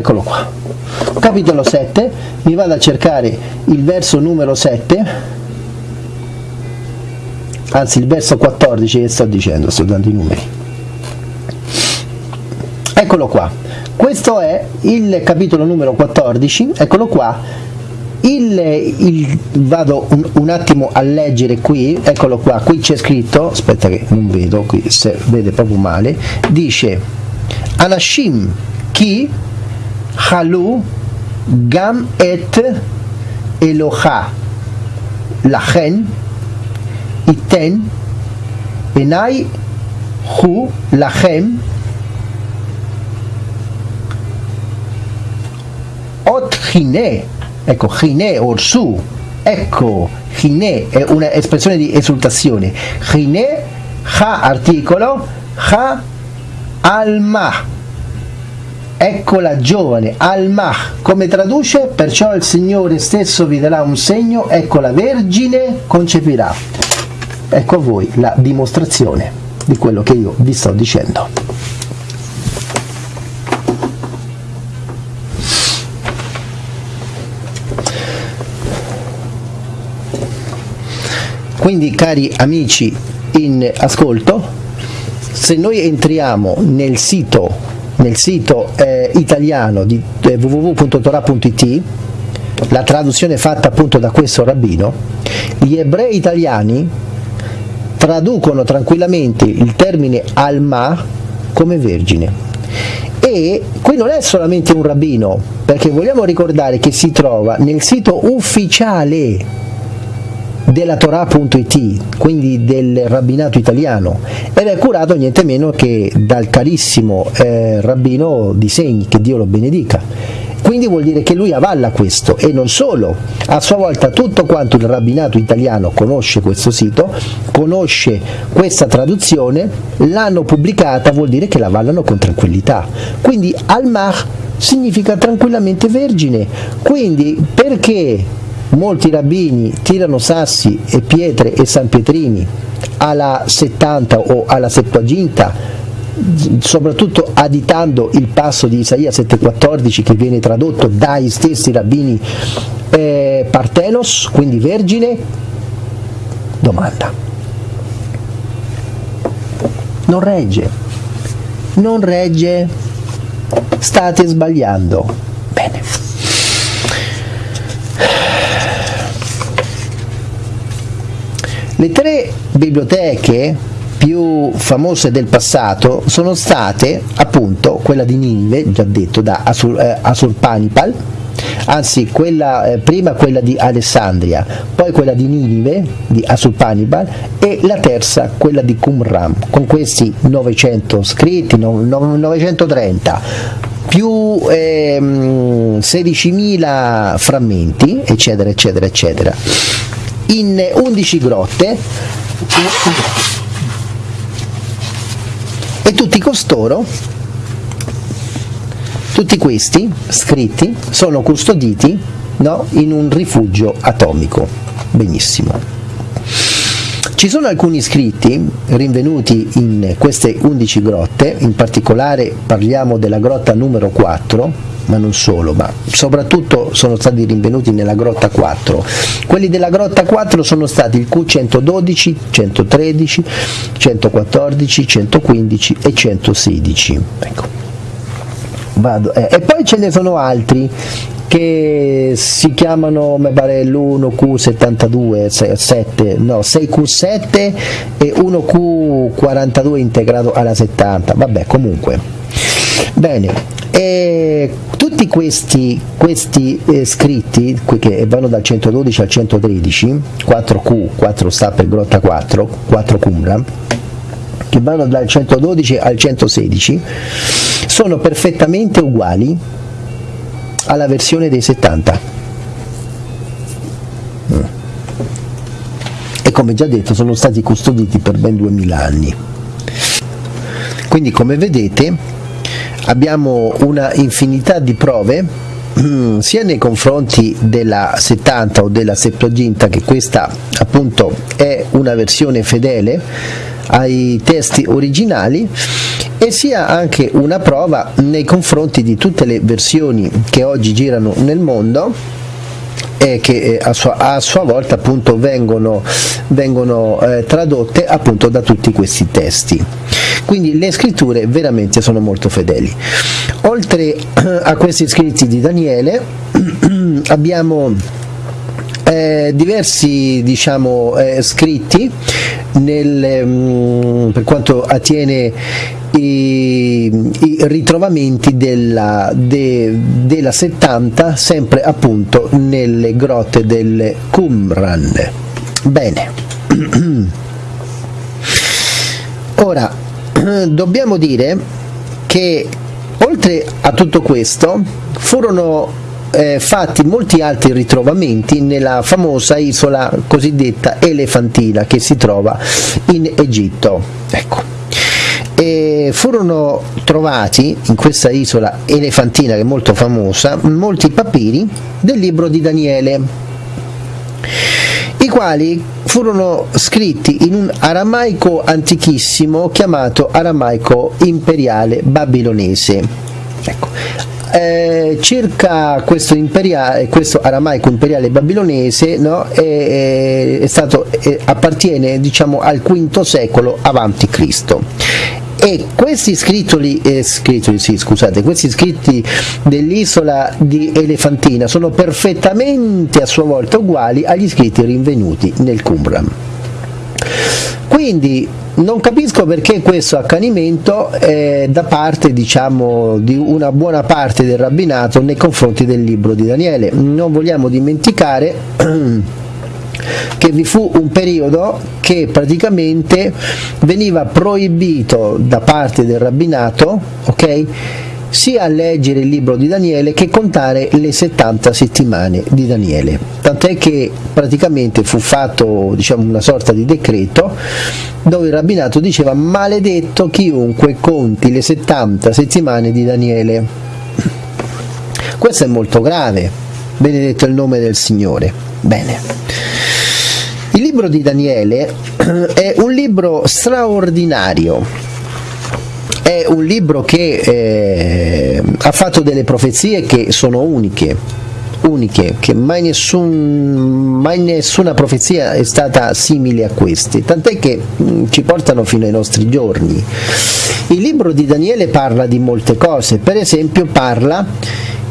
eccolo qua. Capitolo 7 mi vado a cercare il verso numero 7 anzi il verso 14 che sto dicendo sto dando i numeri. Eccolo qua. Questo è il capitolo numero 14 eccolo qua. Il, il, vado un, un, attimo a leggere qui. Eccolo qua. Qui c'è scritto aspetta che non vedo qui se vede proprio male. Dice Anashim chi Halú Gam et Eloha Lajen Iten Enai Hu Lajem Ot Gine Ecco Gine Orsu Ecco Gine è eh, una espressione di esultazione Gine Ha articolo Ha Alma. Ecco la giovane, Al-Mah, come traduce? Perciò il Signore stesso vi darà un segno, ecco la Vergine concepirà. Ecco a voi la dimostrazione di quello che io vi sto dicendo. Quindi cari amici in ascolto, se noi entriamo nel sito nel sito eh, italiano di eh, www.torah.it la traduzione fatta appunto da questo rabbino gli ebrei italiani traducono tranquillamente il termine alma come vergine. E qui non è solamente un rabbino perché vogliamo ricordare che si trova nel sito ufficiale della Torah.it, quindi del rabbinato italiano, ed è curato niente meno che dal carissimo eh, rabbino di Segni, che Dio lo benedica. Quindi vuol dire che lui avalla questo e non solo, a sua volta tutto quanto il rabbinato italiano conosce questo sito, conosce questa traduzione, l'hanno pubblicata, vuol dire che la avallano con tranquillità. Quindi al-Mah significa tranquillamente vergine. Quindi perché molti rabbini tirano sassi e pietre e sanpietrini alla 70 o alla Septuaginta soprattutto additando il passo di Isaia 7,14 che viene tradotto dai stessi rabbini eh, Partenos, quindi vergine, domanda. Non regge, non regge, state sbagliando. Bene. Le tre biblioteche più famose del passato sono state appunto quella di Ninive, già detto da Asur, eh, Asurpanipal, anzi quella, eh, prima quella di Alessandria, poi quella di Ninive, di Asurpanipal e la terza quella di Qumran, con questi 900 scritti, no, 930 più ehm, 16.000 frammenti, eccetera, eccetera, eccetera in 11 grotte. E tutti costoro tutti questi scritti sono custoditi no, in un rifugio atomico. Benissimo. Ci sono alcuni scritti rinvenuti in queste 11 grotte, in particolare parliamo della grotta numero 4, ma non solo, ma soprattutto sono stati rinvenuti nella grotta 4. Quelli della grotta 4 sono stati il Q112, 113, 114, 115 e 116. Ecco. Eh. E poi ce ne sono altri che si chiamano mi pare l'1Q72 7, no 6Q7 e 1Q42 integrato alla 70 vabbè comunque bene e tutti questi, questi eh, scritti che vanno dal 112 al 113, 4Q, 4 sta per grotta 4, 4 Qumran, che vanno dal 112 al 116 sono perfettamente uguali alla versione dei 70 mm. e come già detto sono stati custoditi per ben 2000 anni quindi come vedete abbiamo una infinità di prove sia nei confronti della 70 o della Septuaginta che questa appunto è una versione fedele ai testi originali e sia anche una prova nei confronti di tutte le versioni che oggi girano nel mondo e che eh, a sua, a sua volta appunto vengono, vengono eh, tradotte appunto da tutti questi testi quindi le scritture veramente sono molto fedeli. Oltre a questi scritti di Daniele abbiamo eh, diversi diciamo, eh, scritti nel, mh, mm, per quanto attiene i, i ritrovamenti della, de, della 70 sempre appunto nelle grotte del Qumran. Bene. Ora dobbiamo dire che oltre a tutto questo furono eh, fatti molti altri ritrovamenti nella famosa isola cosiddetta Elefantina che si trova in Egitto. Ecco. E furono trovati in questa isola elefantina che è molto famosa molti papiri del libro di Daniele i quali furono scritti in un aramaico antichissimo chiamato aramaico imperiale babilonese. Ecco. Eh, circa questo, questo, aramaico imperiale babilonese no, è, è stato, è, appartiene diciamo, al V secolo avanti Cristo e questi scrittoli, eh, scrittoli sì, scusate, questi scritti dell'isola di Elefantina sono perfettamente a sua volta uguali agli scritti rinvenuti nel Qumran quindi non capisco perché questo accanimento è da parte diciamo, di una buona parte del rabbinato nei confronti del libro di Daniele. Non vogliamo dimenticare che vi fu un periodo che praticamente veniva proibito da parte del rabbinato okay, sia leggere il libro di Daniele che contare le 70 settimane di Daniele. Tant'è che praticamente fu fatto diciamo, una sorta di decreto dove il rabbinato diceva maledetto chiunque conti le 70 settimane di Daniele. Questo è molto grave, benedetto il nome del Signore. Bene. Libro di Daniele è un libro straordinario. È un libro che eh, ha fatto delle profezie che sono uniche, uniche, che mai, nessun, mai, nessuna profezia è stata simile a queste, tant'è che mh, mm, ci portano fino ai nostri giorni. Il libro di Daniele parla di molte cose, per esempio parla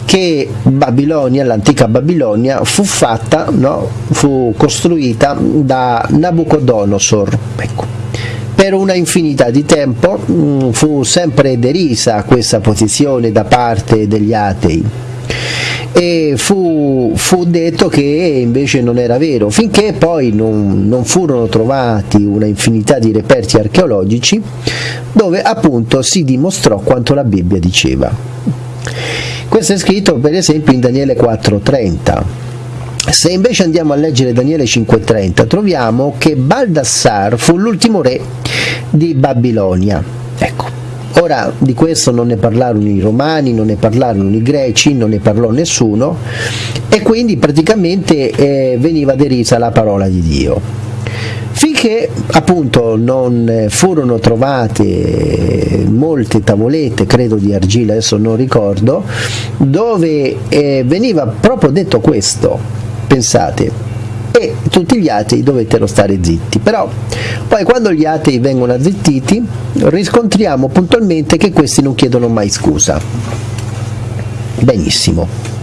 che Babilonia, l'antica Babilonia, fu fatta, no? fu costruita da Nabucodonosor. Ecco per una infinità di tempo mh, mm, fu sempre derisa questa posizione da parte degli atei e fu, fu, detto che invece non era vero, finché poi non, non, furono trovati una infinità di reperti archeologici dove appunto si dimostrò quanto la Bibbia diceva. Questo è scritto per esempio in Daniele 4.30 se invece andiamo a leggere Daniele 5.30 troviamo che Baldassar fu l'ultimo re di Babilonia. Ecco, ora di questo non ne parlarono i romani, non ne parlarono i greci, non ne parlò nessuno e quindi praticamente eh, veniva derisa la parola di Dio. Finché appunto non furono trovate molte tavolette, credo di argilla, adesso non ricordo, dove eh, veniva proprio detto questo, pensate, e tutti gli atei dovettero stare zitti. Però poi quando gli atei vengono azzittiti riscontriamo puntualmente che questi non chiedono mai scusa. Benissimo.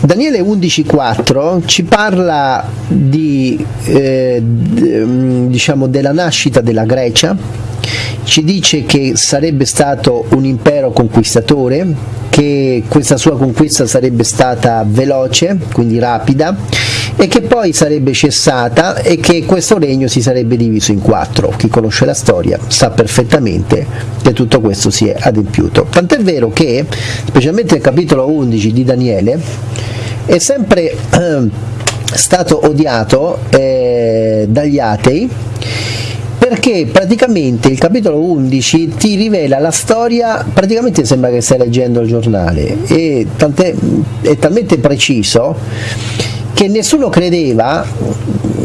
Daniele 11.4 ci parla di, eh, diciamo della nascita della Grecia, ci dice che sarebbe stato un impero conquistatore, che questa sua conquista sarebbe stata veloce, quindi rapida, e che poi sarebbe cessata e che questo regno si sarebbe diviso in quattro. Chi conosce la storia sa perfettamente che tutto questo si è adempiuto. Tant'è vero che, specialmente nel capitolo 11 di Daniele, è sempre eh, stato odiato eh, dagli atei perché praticamente il capitolo 11 ti rivela la storia, praticamente sembra che stai leggendo il giornale, e è talmente preciso che nessuno credeva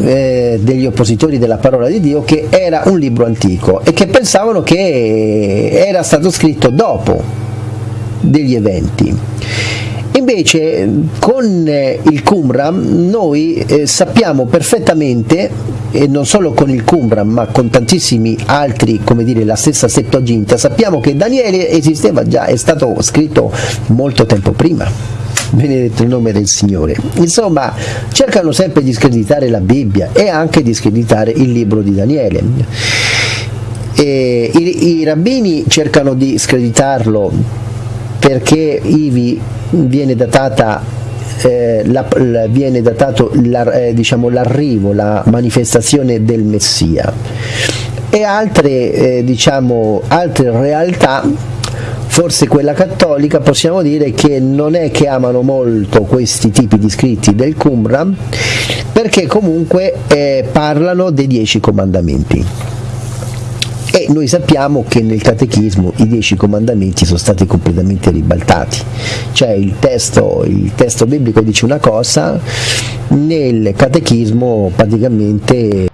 eh, degli oppositori della parola di Dio che era un libro antico e che pensavano che era stato scritto dopo degli eventi. Invece con eh, il Qumran noi eh, sappiamo perfettamente, e non solo con il Qumran ma con tantissimi altri, come dire la stessa Septuaginta, sappiamo che Daniele esisteva già, è stato scritto molto tempo prima benedetto il nome del Signore. Insomma, cercano sempre di screditare la Bibbia e anche di screditare il libro di Daniele. E i, I rabbini cercano di screditarlo perché ivi viene datata eh, la, la, viene datato la, eh, diciamo, l'arrivo, la manifestazione del Messia. E altre, eh, diciamo, altre realtà forse quella cattolica possiamo dire che non è che amano molto questi tipi di scritti del Qumran perché comunque eh, parlano dei dieci comandamenti e noi sappiamo che nel catechismo i dieci comandamenti sono stati completamente ribaltati, cioè il testo, il testo biblico dice una cosa, nel catechismo praticamente